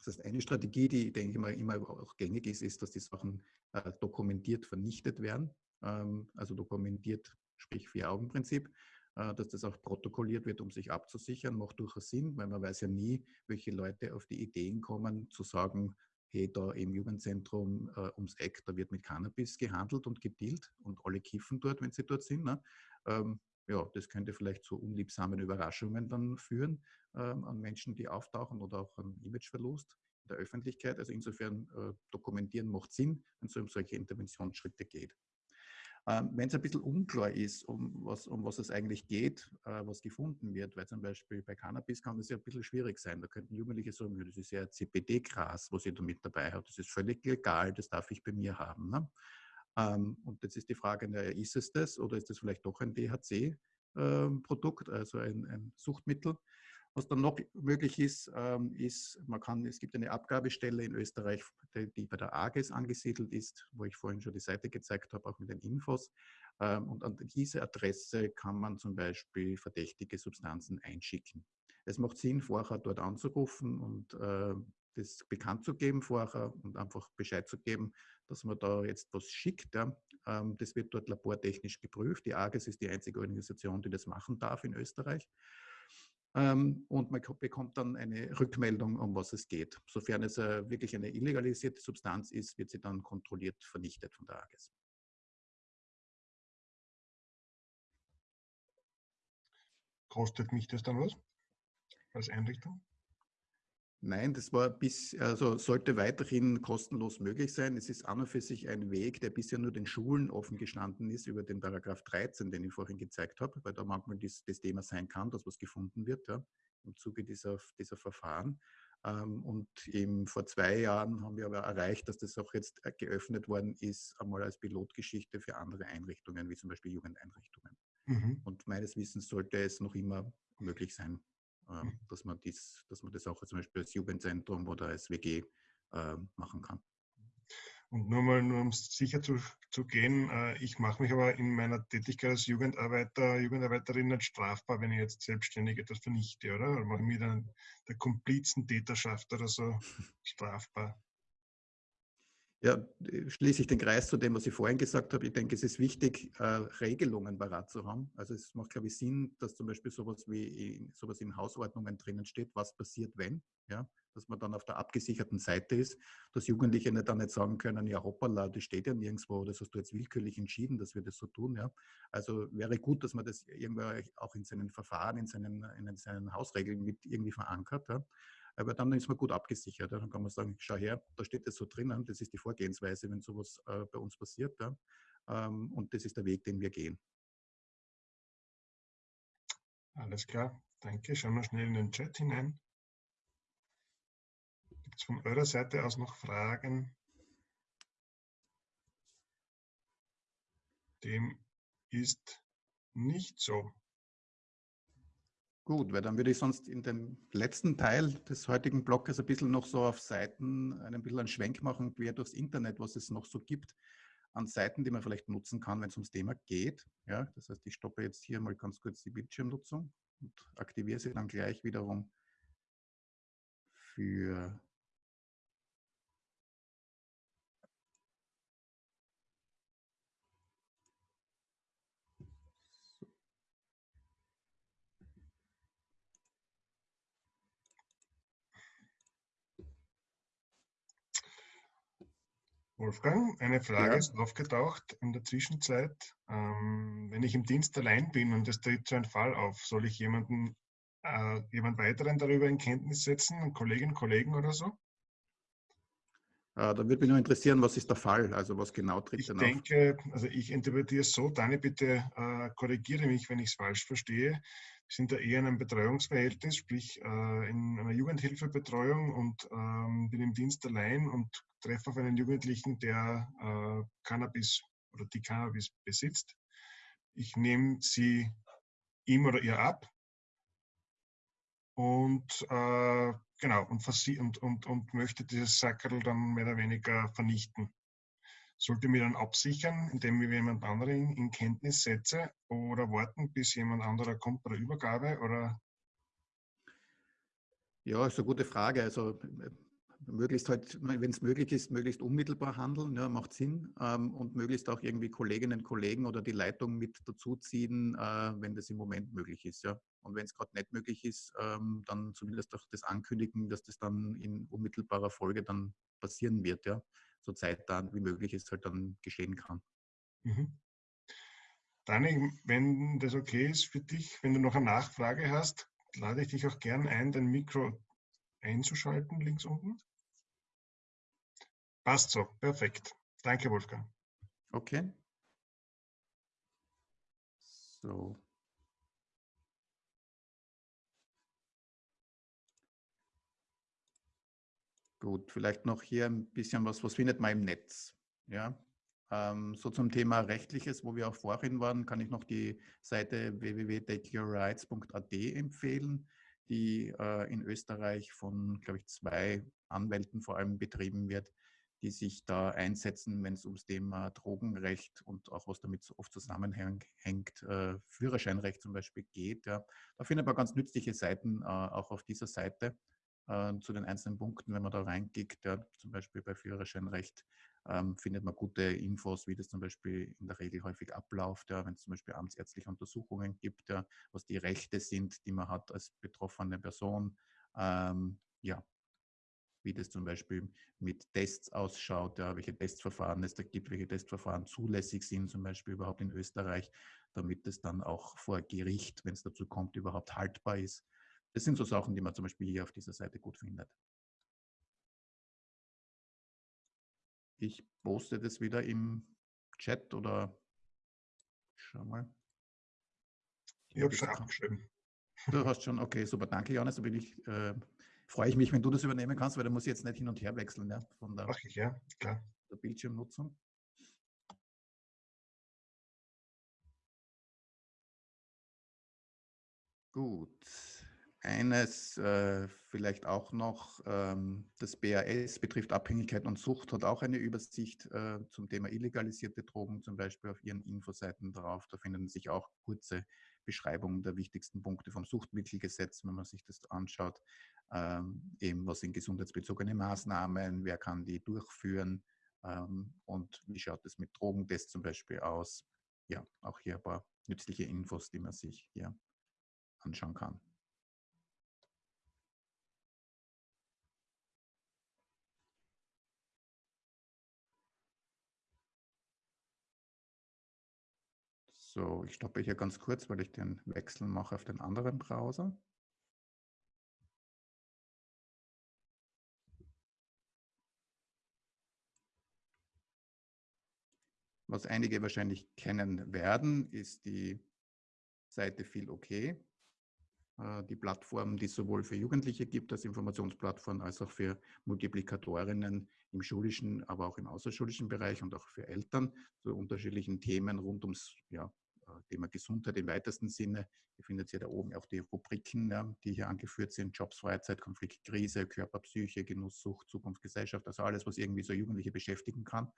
Das heißt, eine Strategie, die, denke ich mal, immer auch gängig ist, ist, dass die Sachen äh, dokumentiert vernichtet werden. Ähm, also dokumentiert, sprich Vier-Augen-Prinzip. Äh, dass das auch protokolliert wird, um sich abzusichern, macht durchaus Sinn, weil man weiß ja nie, welche Leute auf die Ideen kommen, zu sagen, hey, da im Jugendzentrum äh, ums Eck, da wird mit Cannabis gehandelt und gedealt und alle kiffen dort, wenn sie dort sind. Ne? Ähm, ja, das könnte vielleicht zu unliebsamen Überraschungen dann führen ähm, an Menschen, die auftauchen oder auch an Imageverlust in der Öffentlichkeit. Also insofern äh, dokumentieren macht Sinn, wenn es um solche Interventionsschritte geht. Ähm, Wenn es ein bisschen unklar ist, um was, um was es eigentlich geht, äh, was gefunden wird, weil zum Beispiel bei Cannabis kann das ja ein bisschen schwierig sein. Da könnten Jugendliche sagen, das ist ja CBD-Gras, was ich da mit dabei habe. Das ist völlig legal, das darf ich bei mir haben. Ne? Ähm, und jetzt ist die Frage, ist es das oder ist das vielleicht doch ein DHC-Produkt, ähm, also ein, ein Suchtmittel? Was dann noch möglich ist, ähm, ist, man kann, es gibt eine Abgabestelle in Österreich, die bei der AGES angesiedelt ist, wo ich vorhin schon die Seite gezeigt habe, auch mit den Infos. Und an diese Adresse kann man zum Beispiel verdächtige Substanzen einschicken. Es macht Sinn, vorher dort anzurufen und äh, das bekannt zu geben vorher und einfach Bescheid zu geben, dass man da jetzt was schickt. Ja. Ähm, das wird dort labortechnisch geprüft. Die AGES ist die einzige Organisation, die das machen darf in Österreich. Ähm, und man bekommt dann eine Rückmeldung, um was es geht. Sofern es äh, wirklich eine illegalisierte Substanz ist, wird sie dann kontrolliert vernichtet von der AGES. Kostet mich das dann was als Einrichtung? Nein, das war bis, also sollte weiterhin kostenlos möglich sein. Es ist an und für sich ein Weg, der bisher nur den Schulen offen gestanden ist über den Paragraph 13, den ich vorhin gezeigt habe, weil da manchmal das, das Thema sein kann, dass was gefunden wird ja, im Zuge dieser, dieser Verfahren. Ähm, und eben vor zwei Jahren haben wir aber erreicht, dass das auch jetzt geöffnet worden ist, einmal als Pilotgeschichte für andere Einrichtungen, wie zum Beispiel Jugendeinrichtungen. Mhm. Und meines Wissens sollte es noch immer möglich sein. Dass, man dies, dass man das auch zum Beispiel als Jugendzentrum oder als WG äh, machen kann. Und nur mal, nur um sicher zu, zu gehen, äh, ich mache mich aber in meiner Tätigkeit als Jugendarbeiter, Jugendarbeiterin nicht strafbar, wenn ich jetzt selbstständig etwas vernichte, oder? Oder mache ich mich dann der Komplizentäterschaft oder so strafbar? Ja, schließe ich den Kreis zu dem, was ich vorhin gesagt habe. Ich denke, es ist wichtig, äh, Regelungen parat zu haben. Also es macht, glaube ich, Sinn, dass zum Beispiel sowas wie in, sowas in Hausordnungen drinnen steht, was passiert, wenn. Ja? dass man dann auf der abgesicherten Seite ist, dass Jugendliche nicht dann nicht sagen können, ja hoppala, das steht ja nirgendwo, das hast du jetzt willkürlich entschieden, dass wir das so tun. Ja. Also wäre gut, dass man das irgendwie auch in seinen Verfahren, in seinen, in seinen Hausregeln mit irgendwie verankert. Ja. Aber dann ist man gut abgesichert. Dann kann man sagen, schau her, da steht das so drinnen, das ist die Vorgehensweise, wenn sowas äh, bei uns passiert. Ähm, und das ist der Weg, den wir gehen. Alles klar, danke. Schauen wir schnell in den Chat hinein. Gibt es von eurer Seite aus noch Fragen? Dem ist nicht so. Gut, weil dann würde ich sonst in dem letzten Teil des heutigen Blogs ein bisschen noch so auf Seiten ein bisschen einen Schwenk machen, quer durchs Internet, was es noch so gibt an Seiten, die man vielleicht nutzen kann, wenn es ums Thema geht. Ja, das heißt, ich stoppe jetzt hier mal ganz kurz die Bildschirmnutzung und aktiviere sie dann gleich wiederum für Wolfgang, eine Frage ja. ist aufgetaucht in der Zwischenzeit. Ähm, wenn ich im Dienst allein bin und es tritt so ein Fall auf, soll ich jemanden, äh, jemand weiteren darüber in Kenntnis setzen, Kolleginnen, Kollegen oder so? Äh, da würde mich nur interessieren, was ist der Fall? Also was genau tritt ich denn auf? Ich denke, also ich interpretiere es so, Dani, bitte äh, korrigiere mich, wenn ich es falsch verstehe sind da eher in einem Betreuungsverhältnis, sprich äh, in einer Jugendhilfebetreuung und ähm, bin im Dienst allein und treffe auf einen Jugendlichen, der äh, Cannabis oder die Cannabis besitzt. Ich nehme sie ihm oder ihr ab und äh, genau und, und, und, und möchte dieses Sackerl dann mehr oder weniger vernichten sollte mir dann absichern, indem ich jemand anderen in Kenntnis setze oder warten, bis jemand anderer kommt bei der Übergabe oder? Ja, ist eine gute Frage. Also möglichst halt, wenn es möglich ist, möglichst unmittelbar handeln, ja, macht Sinn. Ähm, und möglichst auch irgendwie Kolleginnen und Kollegen oder die Leitung mit dazuziehen, äh, wenn das im Moment möglich ist. Ja. Und wenn es gerade nicht möglich ist, ähm, dann zumindest auch das ankündigen, dass das dann in unmittelbarer Folge dann passieren wird. Ja so zeitnah wie möglich es halt dann geschehen kann. Mhm. Dani, wenn das okay ist für dich, wenn du noch eine Nachfrage hast, lade ich dich auch gern ein, dein Mikro einzuschalten, links unten. Passt so, perfekt. Danke, Wolfgang. Okay. So. Gut, vielleicht noch hier ein bisschen was, was findet man im Netz? Ja, ähm, so zum Thema Rechtliches, wo wir auch vorhin waren, kann ich noch die Seite www.takeyourrights.at empfehlen, die äh, in Österreich von, glaube ich, zwei Anwälten vor allem betrieben wird, die sich da einsetzen, wenn es ums Thema Drogenrecht und auch was damit oft zusammenhängt, äh, Führerscheinrecht zum Beispiel geht. Ja. Da findet man ganz nützliche Seiten äh, auch auf dieser Seite äh, zu den einzelnen Punkten, wenn man da reingeht, ja, zum Beispiel bei Führerscheinrecht, ähm, findet man gute Infos, wie das zum Beispiel in der Regel häufig abläuft, ja, wenn es zum Beispiel amtsärztliche Untersuchungen gibt, ja, was die Rechte sind, die man hat als betroffene Person, ähm, ja, wie das zum Beispiel mit Tests ausschaut, ja, welche Testverfahren es da gibt, welche Testverfahren zulässig sind, zum Beispiel überhaupt in Österreich, damit es dann auch vor Gericht, wenn es dazu kommt, überhaupt haltbar ist. Das sind so Sachen, die man zum Beispiel hier auf dieser Seite gut findet. Ich poste das wieder im Chat oder schau mal. Ich habe schon abgeschrieben. Du hast schon, okay, super, danke Johannes. Da bin ich, äh, freue ich mich, wenn du das übernehmen kannst, weil da muss ich jetzt nicht hin und her wechseln ja, von der, ich, ja, klar. der Bildschirmnutzung. Gut. Eines äh, vielleicht auch noch, ähm, das BAS betrifft Abhängigkeit und Sucht, hat auch eine Übersicht äh, zum Thema illegalisierte Drogen, zum Beispiel auf ihren Infoseiten drauf. Da finden sich auch kurze Beschreibungen der wichtigsten Punkte vom Suchtmittelgesetz, wenn man sich das anschaut. Ähm, eben, was sind gesundheitsbezogene Maßnahmen, wer kann die durchführen ähm, und wie schaut es mit Drogentests zum Beispiel aus. Ja, auch hier ein paar nützliche Infos, die man sich hier anschauen kann. So, ich stoppe hier ganz kurz, weil ich den Wechsel mache auf den anderen Browser. Was einige wahrscheinlich kennen werden, ist die Seite viel okay. Äh, die Plattform, die es sowohl für Jugendliche gibt als Informationsplattform, als auch für Multiplikatorinnen im schulischen, aber auch im außerschulischen Bereich und auch für Eltern zu unterschiedlichen Themen rund ums ja, Thema Gesundheit im weitesten Sinne. Ihr findet hier da oben auch die Rubriken, ja, die hier angeführt sind, Jobs, Freizeit, Konflikt, Krise, Körper, Psyche, Genuss, Sucht, Zukunft, Gesellschaft, also alles, was irgendwie so Jugendliche beschäftigen kann.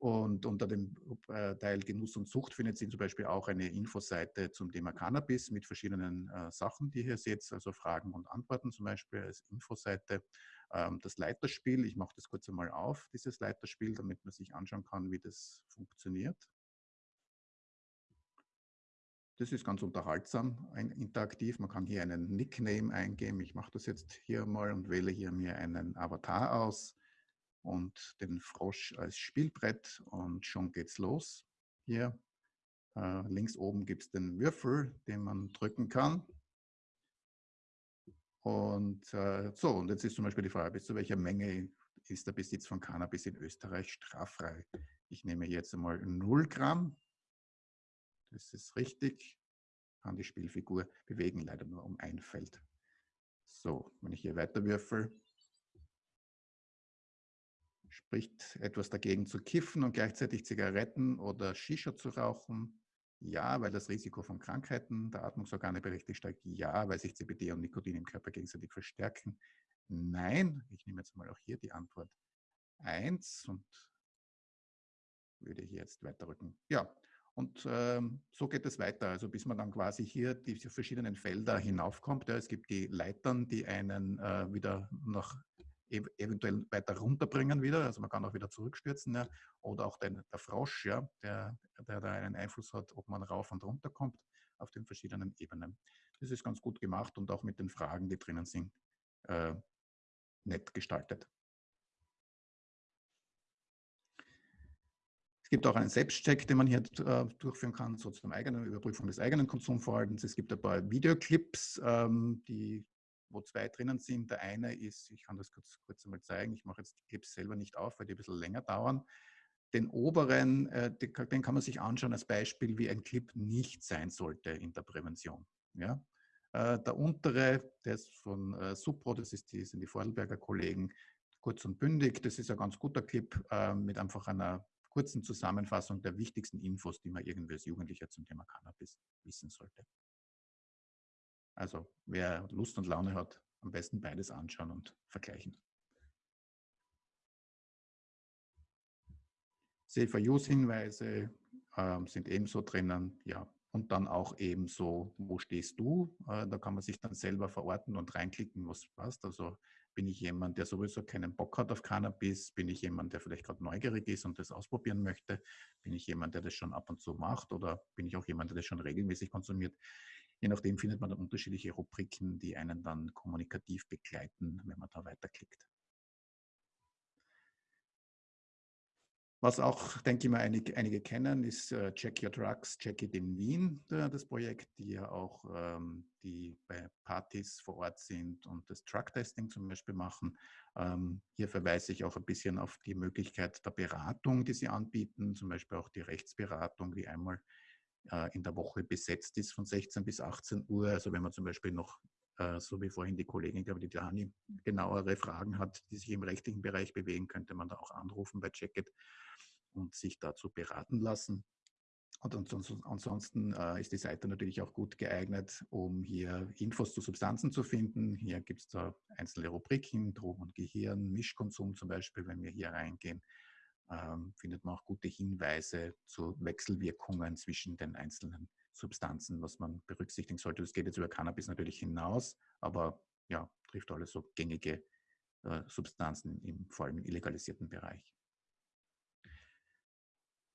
Und unter dem äh, Teil Genuss und Sucht findet Sie zum Beispiel auch eine Infoseite zum Thema Cannabis mit verschiedenen äh, Sachen, die ihr hier seht, also Fragen und Antworten zum Beispiel als Infoseite. Ähm, das Leiterspiel, ich mache das kurz einmal auf, dieses Leiterspiel, damit man sich anschauen kann, wie das funktioniert. Das ist ganz unterhaltsam, interaktiv. Man kann hier einen Nickname eingeben. Ich mache das jetzt hier mal und wähle hier mir einen Avatar aus und den Frosch als Spielbrett und schon geht's los. Hier äh, links oben gibt es den Würfel, den man drücken kann. Und äh, so, und jetzt ist zum Beispiel die Frage, bis zu welcher Menge ist der Besitz von Cannabis in Österreich straffrei? Ich nehme jetzt einmal 0 Gramm. Das ist richtig. Kann die Spielfigur bewegen, leider nur um ein Feld. So, wenn ich hier weiter würfel, Spricht etwas dagegen zu kiffen und gleichzeitig Zigaretten oder Shisha zu rauchen? Ja, weil das Risiko von Krankheiten der Atmungsorgane berechtigt steigt. Ja, weil sich CBD und Nikotin im Körper gegenseitig verstärken. Nein, ich nehme jetzt mal auch hier die Antwort 1 und würde hier jetzt weiterrücken. Ja, und ähm, so geht es weiter, also bis man dann quasi hier diese verschiedenen Felder hinaufkommt. Ja, es gibt die Leitern, die einen äh, wieder nach eventuell weiter runterbringen wieder, also man kann auch wieder zurückstürzen, ja, oder auch den, der Frosch, ja, der, der da einen Einfluss hat, ob man rauf und runter kommt auf den verschiedenen Ebenen. Das ist ganz gut gemacht und auch mit den Fragen, die drinnen sind, äh, nett gestaltet. Es gibt auch einen Selbstcheck, den man hier äh, durchführen kann, so zum eigenen Überprüfung des eigenen Konsumverhaltens. Es gibt ein paar Videoclips, ähm, die wo zwei drinnen sind. Der eine ist, ich kann das kurz, kurz einmal zeigen, ich mache jetzt die Clips selber nicht auf, weil die ein bisschen länger dauern. Den oberen, äh, den kann man sich anschauen als Beispiel, wie ein Clip nicht sein sollte in der Prävention. Ja? Äh, der untere, der ist von äh, Supro, das ist die, sind die Vordelberger Kollegen, kurz und bündig. Das ist ein ganz guter Clip äh, mit einfach einer kurzen Zusammenfassung der wichtigsten Infos, die man irgendwie als Jugendlicher zum Thema Cannabis wissen sollte. Also wer Lust und Laune hat, am besten beides anschauen und vergleichen. Safer-Use-Hinweise äh, sind ebenso drinnen, ja. Und dann auch ebenso, wo stehst du? Äh, da kann man sich dann selber verorten und reinklicken, was passt. Also bin ich jemand, der sowieso keinen Bock hat auf Cannabis? Bin ich jemand, der vielleicht gerade neugierig ist und das ausprobieren möchte? Bin ich jemand, der das schon ab und zu macht? Oder bin ich auch jemand, der das schon regelmäßig konsumiert? Je nachdem findet man dann unterschiedliche Rubriken, die einen dann kommunikativ begleiten, wenn man da weiterklickt. Was auch, denke ich mal, einige, einige kennen, ist äh, Check Your Drugs, Check It in Wien, äh, das Projekt, die ja auch ähm, die bei Partys vor Ort sind und das Drug-Testing zum Beispiel machen. Ähm, hier verweise ich auch ein bisschen auf die Möglichkeit der Beratung, die sie anbieten, zum Beispiel auch die Rechtsberatung, die einmal äh, in der Woche besetzt ist von 16 bis 18 Uhr. Also wenn man zum Beispiel noch, so wie vorhin die Kollegin, glaube ich, die Dani, genauere Fragen hat, die sich im rechtlichen Bereich bewegen, könnte man da auch anrufen bei Checkit und sich dazu beraten lassen. Und ansonsten äh, ist die Seite natürlich auch gut geeignet, um hier Infos zu Substanzen zu finden. Hier gibt es da einzelne Rubriken, Drogen und Gehirn, Mischkonsum zum Beispiel, wenn wir hier reingehen ähm, findet man auch gute Hinweise zu Wechselwirkungen zwischen den einzelnen Substanzen, was man berücksichtigen sollte. Das geht jetzt über Cannabis natürlich hinaus, aber ja, trifft alles so gängige äh, Substanzen, im, vor allem im illegalisierten Bereich.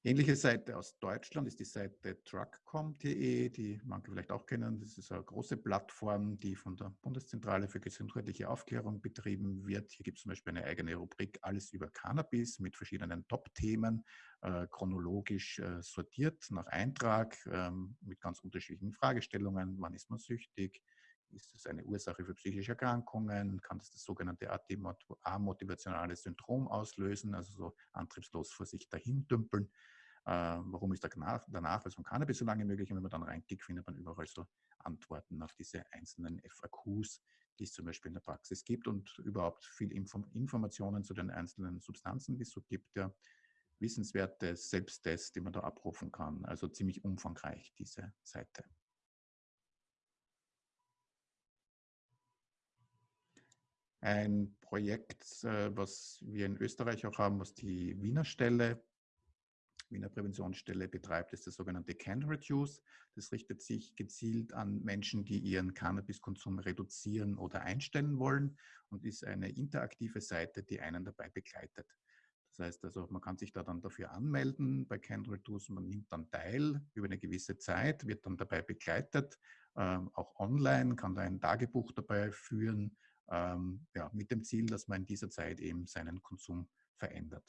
Ähnliche Seite aus Deutschland ist die Seite truckcom.de, die manche vielleicht auch kennen. Das ist eine große Plattform, die von der Bundeszentrale für gesundheitliche Aufklärung betrieben wird. Hier gibt es zum Beispiel eine eigene Rubrik Alles über Cannabis mit verschiedenen Top-Themen, äh, chronologisch äh, sortiert nach Eintrag ähm, mit ganz unterschiedlichen Fragestellungen. Wann ist man süchtig? Ist es eine Ursache für psychische Erkrankungen? Kann das das sogenannte amotivationale Syndrom auslösen, also so antriebslos vor sich dahin dümpeln? Äh, warum ist der Nachweis von Cannabis so lange möglich? Und wenn man dann reinklickt, findet man überall so Antworten auf diese einzelnen FAQs, die es zum Beispiel in der Praxis gibt und überhaupt viel Inform Informationen zu den einzelnen Substanzen, die es so gibt. Ja. Wissenswerte Selbsttests, die man da abrufen kann. Also ziemlich umfangreich, diese Seite. Ein Projekt, äh, was wir in Österreich auch haben, was die Wiener Stelle Wiener Präventionsstelle betreibt, ist das sogenannte Can Reduce. Das richtet sich gezielt an Menschen, die ihren Cannabiskonsum reduzieren oder einstellen wollen und ist eine interaktive Seite, die einen dabei begleitet. Das heißt also, man kann sich da dann dafür anmelden bei Can Reduce, man nimmt dann teil über eine gewisse Zeit, wird dann dabei begleitet, ähm, auch online, kann da ein Tagebuch dabei führen, ähm, ja, mit dem Ziel, dass man in dieser Zeit eben seinen Konsum verändert.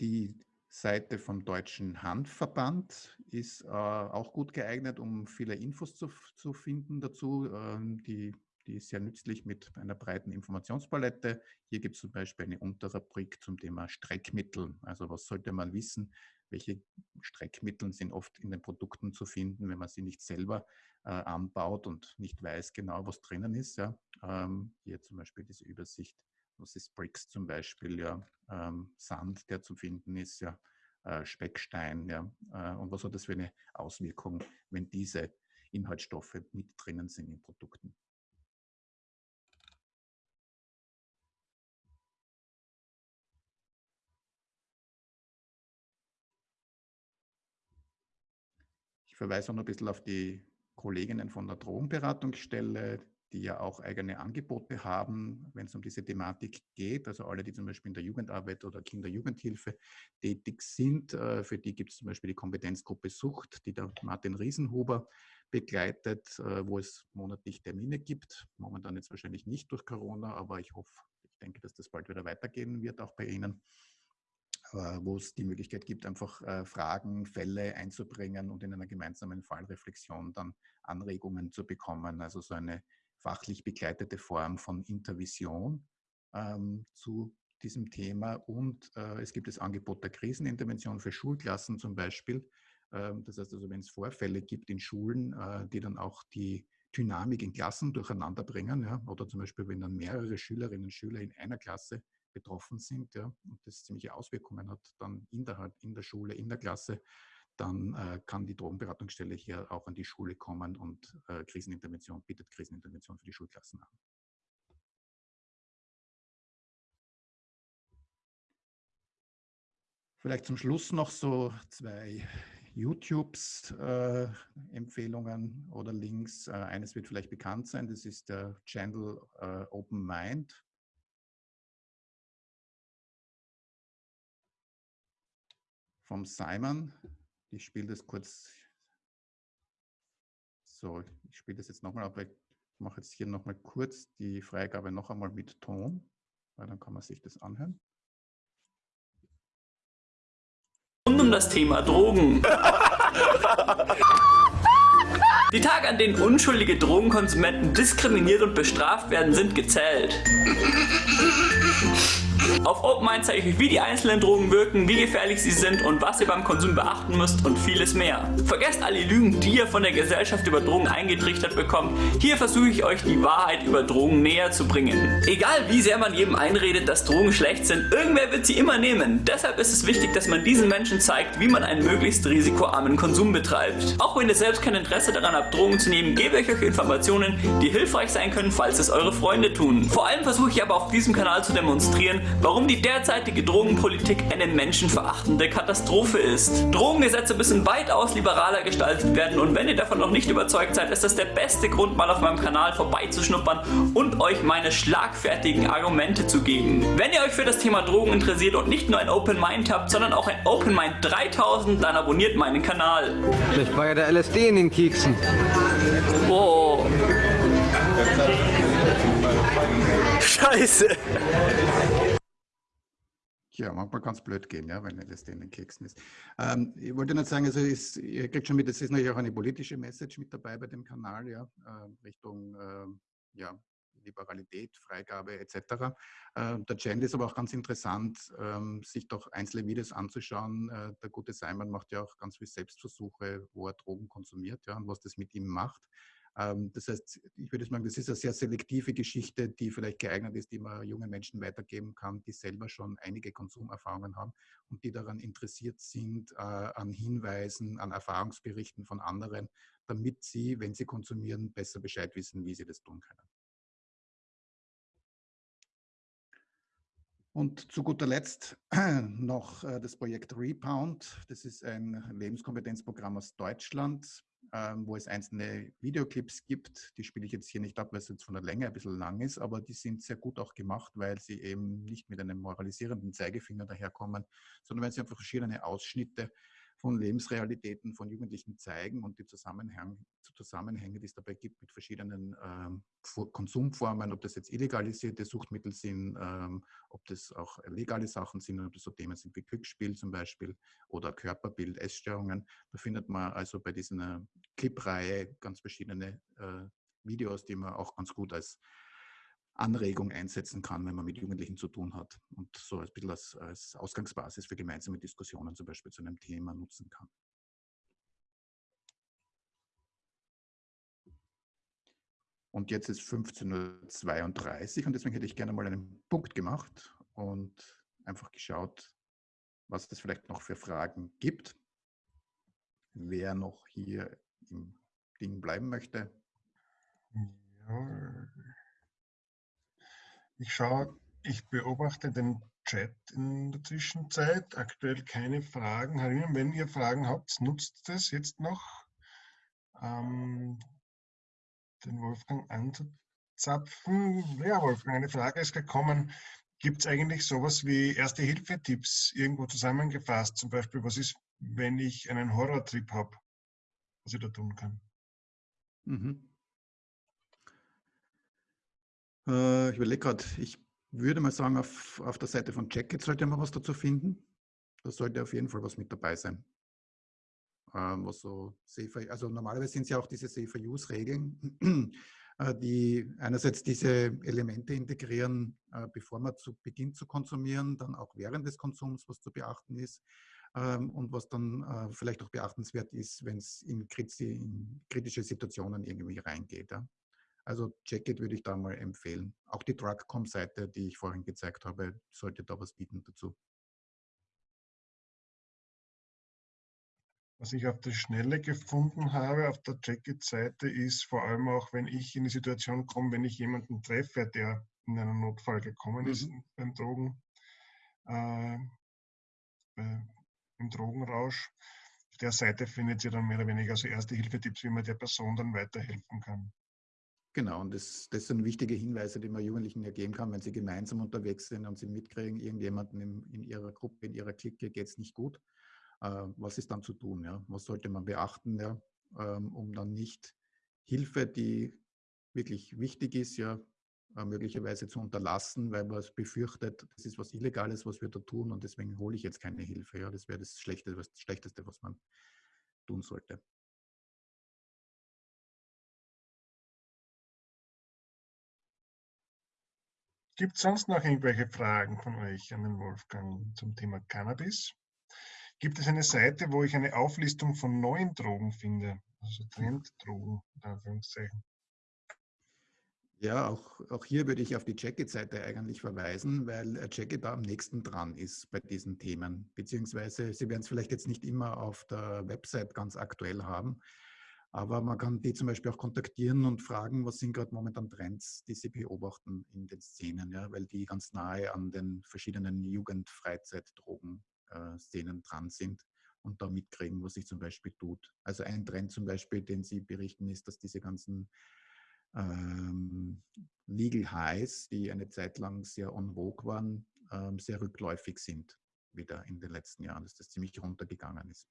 Die Seite vom Deutschen Handverband ist äh, auch gut geeignet, um viele Infos zu, zu finden dazu. Ähm, die, die ist sehr nützlich mit einer breiten Informationspalette. Hier gibt es zum Beispiel eine Unterrubrik zum Thema Streckmittel. Also was sollte man wissen? Welche Streckmittel sind oft in den Produkten zu finden, wenn man sie nicht selber äh, anbaut und nicht weiß genau, was drinnen ist. Ja? Ähm, hier zum Beispiel diese Übersicht was ist Bricks zum Beispiel, ja, ähm, Sand, der zu finden ist, ja, äh, Speckstein, ja, äh, und was hat das für eine Auswirkung, wenn diese Inhaltsstoffe mit drinnen sind in Produkten. Ich verweise auch noch ein bisschen auf die Kolleginnen von der Drogenberatungsstelle, die ja auch eigene Angebote haben, wenn es um diese Thematik geht. Also alle, die zum Beispiel in der Jugendarbeit oder Kinder-Jugendhilfe tätig sind, äh, für die gibt es zum Beispiel die Kompetenzgruppe Sucht, die der Martin Riesenhuber begleitet, äh, wo es monatlich Termine gibt. Momentan jetzt wahrscheinlich nicht durch Corona, aber ich hoffe, ich denke, dass das bald wieder weitergehen wird, auch bei Ihnen wo es die Möglichkeit gibt, einfach äh, Fragen, Fälle einzubringen und in einer gemeinsamen Fallreflexion dann Anregungen zu bekommen. Also so eine fachlich begleitete Form von Intervision ähm, zu diesem Thema. Und äh, es gibt das Angebot der Krisenintervention für Schulklassen zum Beispiel. Ähm, das heißt also, wenn es Vorfälle gibt in Schulen, äh, die dann auch die Dynamik in Klassen durcheinander bringen, ja, oder zum Beispiel, wenn dann mehrere Schülerinnen und Schüler in einer Klasse betroffen sind ja, und das ziemliche Auswirkungen hat dann in der, in der Schule, in der Klasse, dann äh, kann die Drogenberatungsstelle hier auch an die Schule kommen und äh, Krisenintervention, bietet Krisenintervention für die Schulklassen an. Vielleicht zum Schluss noch so zwei YouTubes-Empfehlungen äh, oder Links. Äh, eines wird vielleicht bekannt sein, das ist der Channel äh, Open Mind. Vom Simon. Ich spiele das kurz. So, ich spiele das jetzt nochmal, aber ich mache jetzt hier nochmal kurz die Freigabe noch einmal mit Ton, weil dann kann man sich das anhören. Rund um das Thema Drogen. Die Tage, an denen unschuldige Drogenkonsumenten diskriminiert und bestraft werden, sind gezählt. Auf OpenMind zeige ich euch, wie die einzelnen Drogen wirken, wie gefährlich sie sind und was ihr beim Konsum beachten müsst und vieles mehr. Vergesst alle Lügen, die ihr von der Gesellschaft über Drogen eingetrichtert bekommt. Hier versuche ich euch die Wahrheit über Drogen näher zu bringen. Egal wie sehr man jedem einredet, dass Drogen schlecht sind, irgendwer wird sie immer nehmen. Deshalb ist es wichtig, dass man diesen Menschen zeigt, wie man einen möglichst risikoarmen Konsum betreibt. Auch wenn ihr selbst kein Interesse daran habt, Drogen zu nehmen, gebe ich euch Informationen, die hilfreich sein können, falls es eure Freunde tun. Vor allem versuche ich aber auf diesem Kanal zu demonstrieren, warum die derzeitige Drogenpolitik eine menschenverachtende Katastrophe ist. Drogengesetze müssen weitaus liberaler gestaltet werden und wenn ihr davon noch nicht überzeugt seid, ist das der beste Grund, mal auf meinem Kanal vorbeizuschnuppern und euch meine schlagfertigen Argumente zu geben. Wenn ihr euch für das Thema Drogen interessiert und nicht nur ein Open Mind habt, sondern auch ein Open Mind 3000, dann abonniert meinen Kanal. Vielleicht war ja der LSD in den Keksen. Oh. Scheiße. Ja, manchmal ganz blöd gehen, ja, wenn das in den Keksen ist. Ähm, ich wollte nicht sagen, also ist, ihr kriegt schon mit, es ist natürlich auch eine politische Message mit dabei bei dem Kanal, ja, äh, Richtung äh, ja, Liberalität, Freigabe etc. Äh, der Trend ist aber auch ganz interessant, ähm, sich doch einzelne Videos anzuschauen. Äh, der gute Simon macht ja auch ganz viele Selbstversuche, wo er Drogen konsumiert ja, und was das mit ihm macht. Ähm, das heißt, ich würde sagen, das ist eine sehr selektive Geschichte, die vielleicht geeignet ist, die man jungen Menschen weitergeben kann, die selber schon einige Konsumerfahrungen haben und die daran interessiert sind, äh, an Hinweisen, an Erfahrungsberichten von anderen, damit sie, wenn sie konsumieren, besser Bescheid wissen, wie sie das tun können. Und zu guter Letzt noch äh, das Projekt Repound. Das ist ein Lebenskompetenzprogramm aus Deutschland, ähm, wo es einzelne Videoclips gibt. Die spiele ich jetzt hier nicht ab, weil es jetzt von der Länge ein bisschen lang ist, aber die sind sehr gut auch gemacht, weil sie eben nicht mit einem moralisierenden Zeigefinger daherkommen, sondern weil sie einfach verschiedene Ausschnitte von Lebensrealitäten von Jugendlichen zeigen und die Zusammenhänge, Zusammenhänge die es dabei gibt mit verschiedenen ähm, Konsumformen, ob das jetzt illegalisierte Suchtmittel sind, ähm, ob das auch legale Sachen sind, ob das so Themen sind wie Glücksspiel zum Beispiel oder Körperbild, Essstörungen. Da findet man also bei dieser Clip-Reihe ganz verschiedene äh, Videos, die man auch ganz gut als Anregung einsetzen kann, wenn man mit Jugendlichen zu tun hat und so ein bisschen als, als Ausgangsbasis für gemeinsame Diskussionen zum Beispiel zu einem Thema nutzen kann. Und jetzt ist 15.32 Uhr und deswegen hätte ich gerne mal einen Punkt gemacht und einfach geschaut, was es vielleicht noch für Fragen gibt. Wer noch hier im Ding bleiben möchte. Ja. Ich schaue, ich beobachte den Chat in der Zwischenzeit. Aktuell keine Fragen. Herinnen, wenn ihr Fragen habt, nutzt es jetzt noch, ähm, den Wolfgang anzuzapfen. Ja, Wolfgang, eine Frage ist gekommen. Gibt es eigentlich sowas wie Erste-Hilfe-Tipps irgendwo zusammengefasst? Zum Beispiel, was ist, wenn ich einen Horrortrip habe, was ich da tun kann? Mhm. Äh, ich überlege gerade, ich würde mal sagen, auf, auf der Seite von Jacket sollte man was dazu finden. Da sollte auf jeden Fall was mit dabei sein. Ähm, was so safer, also normalerweise sind es ja auch diese Safer-Use-Regeln, äh, die einerseits diese Elemente integrieren, äh, bevor man zu beginnt zu konsumieren, dann auch während des Konsums, was zu beachten ist. Ähm, und was dann äh, vielleicht auch beachtenswert ist, wenn es in, in, kritische Situationen irgendwie reingeht. Ja. Also Checkit würde ich da mal empfehlen. Auch die Drugcom-Seite, die ich vorhin gezeigt habe, sollte da was bieten dazu. Was ich auf der Schnelle gefunden habe, auf der Checkit-Seite, ist vor allem auch, wenn ich in die Situation komme, wenn ich jemanden treffe, der in einen Notfall gekommen mhm. ist beim Drogen, äh, äh, im Drogenrausch. Auf der Seite findet ihr dann mehr oder weniger so erste Hilfetipps, wie man der Person dann weiterhelfen kann. Genau, und das, das sind wichtige Hinweise, die man Jugendlichen ja geben kann, wenn sie gemeinsam unterwegs sind und sie mitkriegen, irgendjemanden in, in ihrer Gruppe, in ihrer Clique geht es nicht gut. Äh, was ist dann zu tun? Ja? Was sollte man beachten, ja? Ähm, um dann nicht Hilfe, die wirklich wichtig ist, ja, äh, möglicherweise zu unterlassen, weil man es befürchtet, das ist was Illegales, was wir da tun und deswegen hole ich jetzt keine Hilfe. Ja? Das wäre das Schlechteste, das Schlechteste, was man tun sollte. Gibt es sonst noch irgendwelche Fragen von euch an den Wolfgang zum Thema Cannabis? Gibt es eine Seite, wo ich eine Auflistung von neuen Drogen finde? Also Trenddrogen, in Anführungszeichen. Ja, auch, auch hier würde ich auf die Jacket-Seite eigentlich verweisen, weil Jacket da am nächsten dran ist bei diesen Themen. Beziehungsweise Sie werden es vielleicht jetzt nicht immer auf der Website ganz aktuell haben, Aber man kann die zum Beispiel auch kontaktieren und fragen, was sind gerade momentan Trends, die sie beobachten in den Szenen, ja, weil die ganz nahe an den verschiedenen Jugend-Freizeit-Drogen-Szenen äh, dran sind und da mitkriegen, was sich zum Beispiel tut. Also ein Trend zum Beispiel, den Sie berichten, ist, dass diese ganzen ähm, Legal Highs, die eine Zeit lang sehr on vogue waren, ähm, sehr rückläufig sind wieder in den letzten Jahren, dass das ziemlich runtergegangen ist.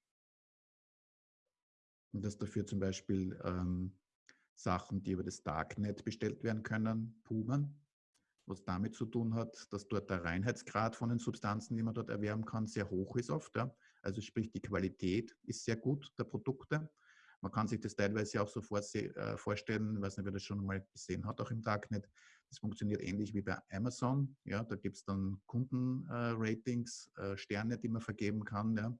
Und dass dafür zum Beispiel ähm, Sachen, die über das Darknet bestellt werden können, pumern, was damit zu tun hat, dass dort der Reinheitsgrad von den Substanzen, die man dort erwerben kann, sehr hoch ist oft. Ja. Also sprich, die Qualität ist sehr gut der Produkte. Man kann sich das teilweise auch so äh, vorstellen, ich weiß nicht, wer das schon mal gesehen hat, auch im Darknet. Das funktioniert ähnlich wie bei Amazon. Ja, da gibt es dann Kundenratings, äh, Sterne, die man vergeben kann. Ja.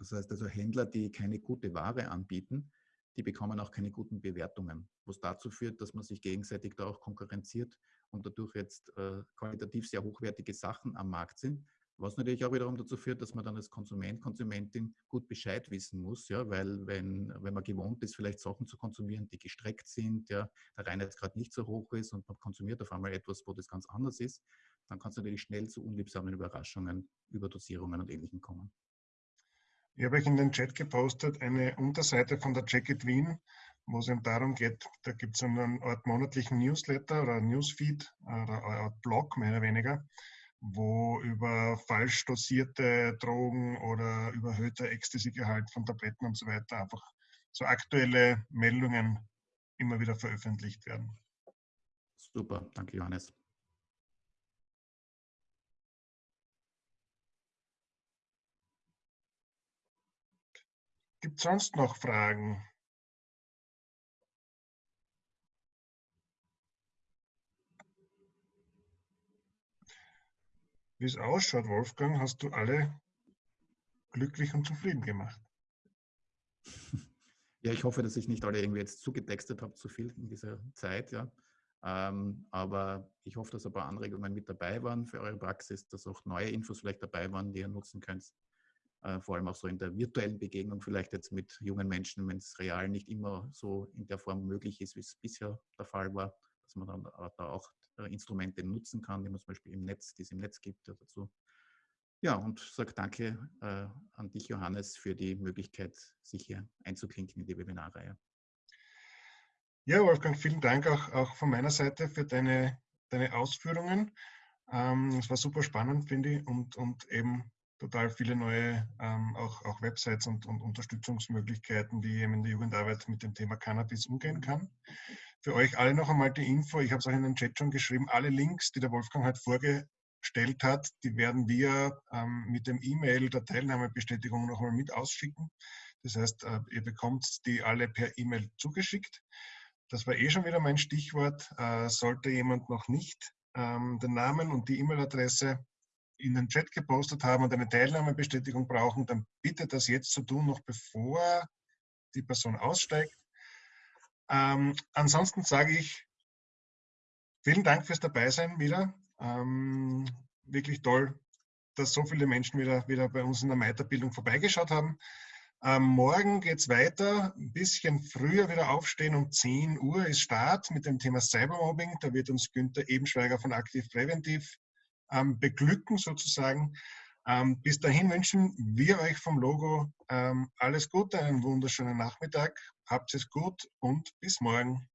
Das heißt also Händler, die keine gute Ware anbieten, die bekommen auch keine guten Bewertungen, was dazu führt, dass man sich gegenseitig da auch konkurrenziert und dadurch jetzt äh, qualitativ sehr hochwertige Sachen am Markt sind, was natürlich auch wiederum dazu führt, dass man dann als Konsument, Konsumentin gut Bescheid wissen muss, ja, weil wenn, wenn man gewohnt ist, vielleicht Sachen zu konsumieren, die gestreckt sind, ja, der Reinheitsgrad nicht so hoch ist und man konsumiert auf einmal etwas, wo das ganz anders ist, dann kann es natürlich schnell zu unliebsamen Überraschungen, Überdosierungen und Ähnlichem kommen. Ich habe euch in den Chat gepostet eine Unterseite von der Jacket Wien, wo es eben darum geht, da gibt es einen Art monatlichen Newsletter oder Newsfeed oder eine Art Blog mehr oder weniger, wo über falsch dosierte Drogen oder überhöhter Ecstasy-Gehalt von Tabletten und so weiter einfach so aktuelle Meldungen immer wieder veröffentlicht werden. Super, danke Johannes. Gibt es sonst noch Fragen? Wie es ausschaut, Wolfgang, hast du alle glücklich und zufrieden gemacht. Ja, ich hoffe, dass ich nicht alle irgendwie jetzt zugetextet habe, zu viel in dieser Zeit, ja. Ähm, aber ich hoffe, dass ein paar Anregungen mit dabei waren für eure Praxis, dass auch neue Infos vielleicht dabei waren, die ihr nutzen könnt. Äh, vor allem auch so in der virtuellen Begegnung, vielleicht jetzt mit jungen Menschen, wenn es real nicht immer so in der Form möglich ist, wie es bisher der Fall war, dass man dann da auch äh, Instrumente nutzen kann, die man zum Beispiel im Netz, die es im Netz gibt dazu. Ja, und sage danke äh, an dich, Johannes, für die Möglichkeit, sich hier einzuklinken in die Webinarreihe. Ja, Wolfgang, vielen Dank auch, auch von meiner Seite für deine, deine Ausführungen. Ähm, es war super spannend, finde ich, und, und eben total viele neue ähm, auch, auch Websites und, und Unterstützungsmöglichkeiten, wie eben in der Jugendarbeit mit dem Thema Cannabis umgehen kann. Für euch alle noch einmal die Info, ich habe es auch in den Chat schon geschrieben, alle Links, die der Wolfgang heute vorgestellt hat, die werden wir ähm, mit dem E-Mail der Teilnahmebestätigung noch einmal mit ausschicken. Das heißt, äh, ihr bekommt die alle per E-Mail zugeschickt. Das war eh schon wieder mein Stichwort. Äh, sollte jemand noch nicht ähm, den Namen und die E-Mail-Adresse in den Chat gepostet haben und eine Teilnahmebestätigung brauchen, dann bitte das jetzt zu tun, noch bevor die Person aussteigt. Ähm, ansonsten sage ich vielen Dank fürs Dabeisein wieder. Ähm, wirklich toll, dass so viele Menschen wieder, wieder bei uns in der Meiterbildung vorbeigeschaut haben. Ähm, morgen geht es weiter, ein bisschen früher wieder aufstehen, um 10 Uhr ist Start mit dem Thema Cybermobbing. Da wird uns Günther Ebenschweiger von Aktiv Präventiv ähm, beglücken sozusagen. Ähm, bis dahin wünschen wir euch vom Logo ähm, alles Gute, einen wunderschönen Nachmittag. Habt es gut und bis morgen.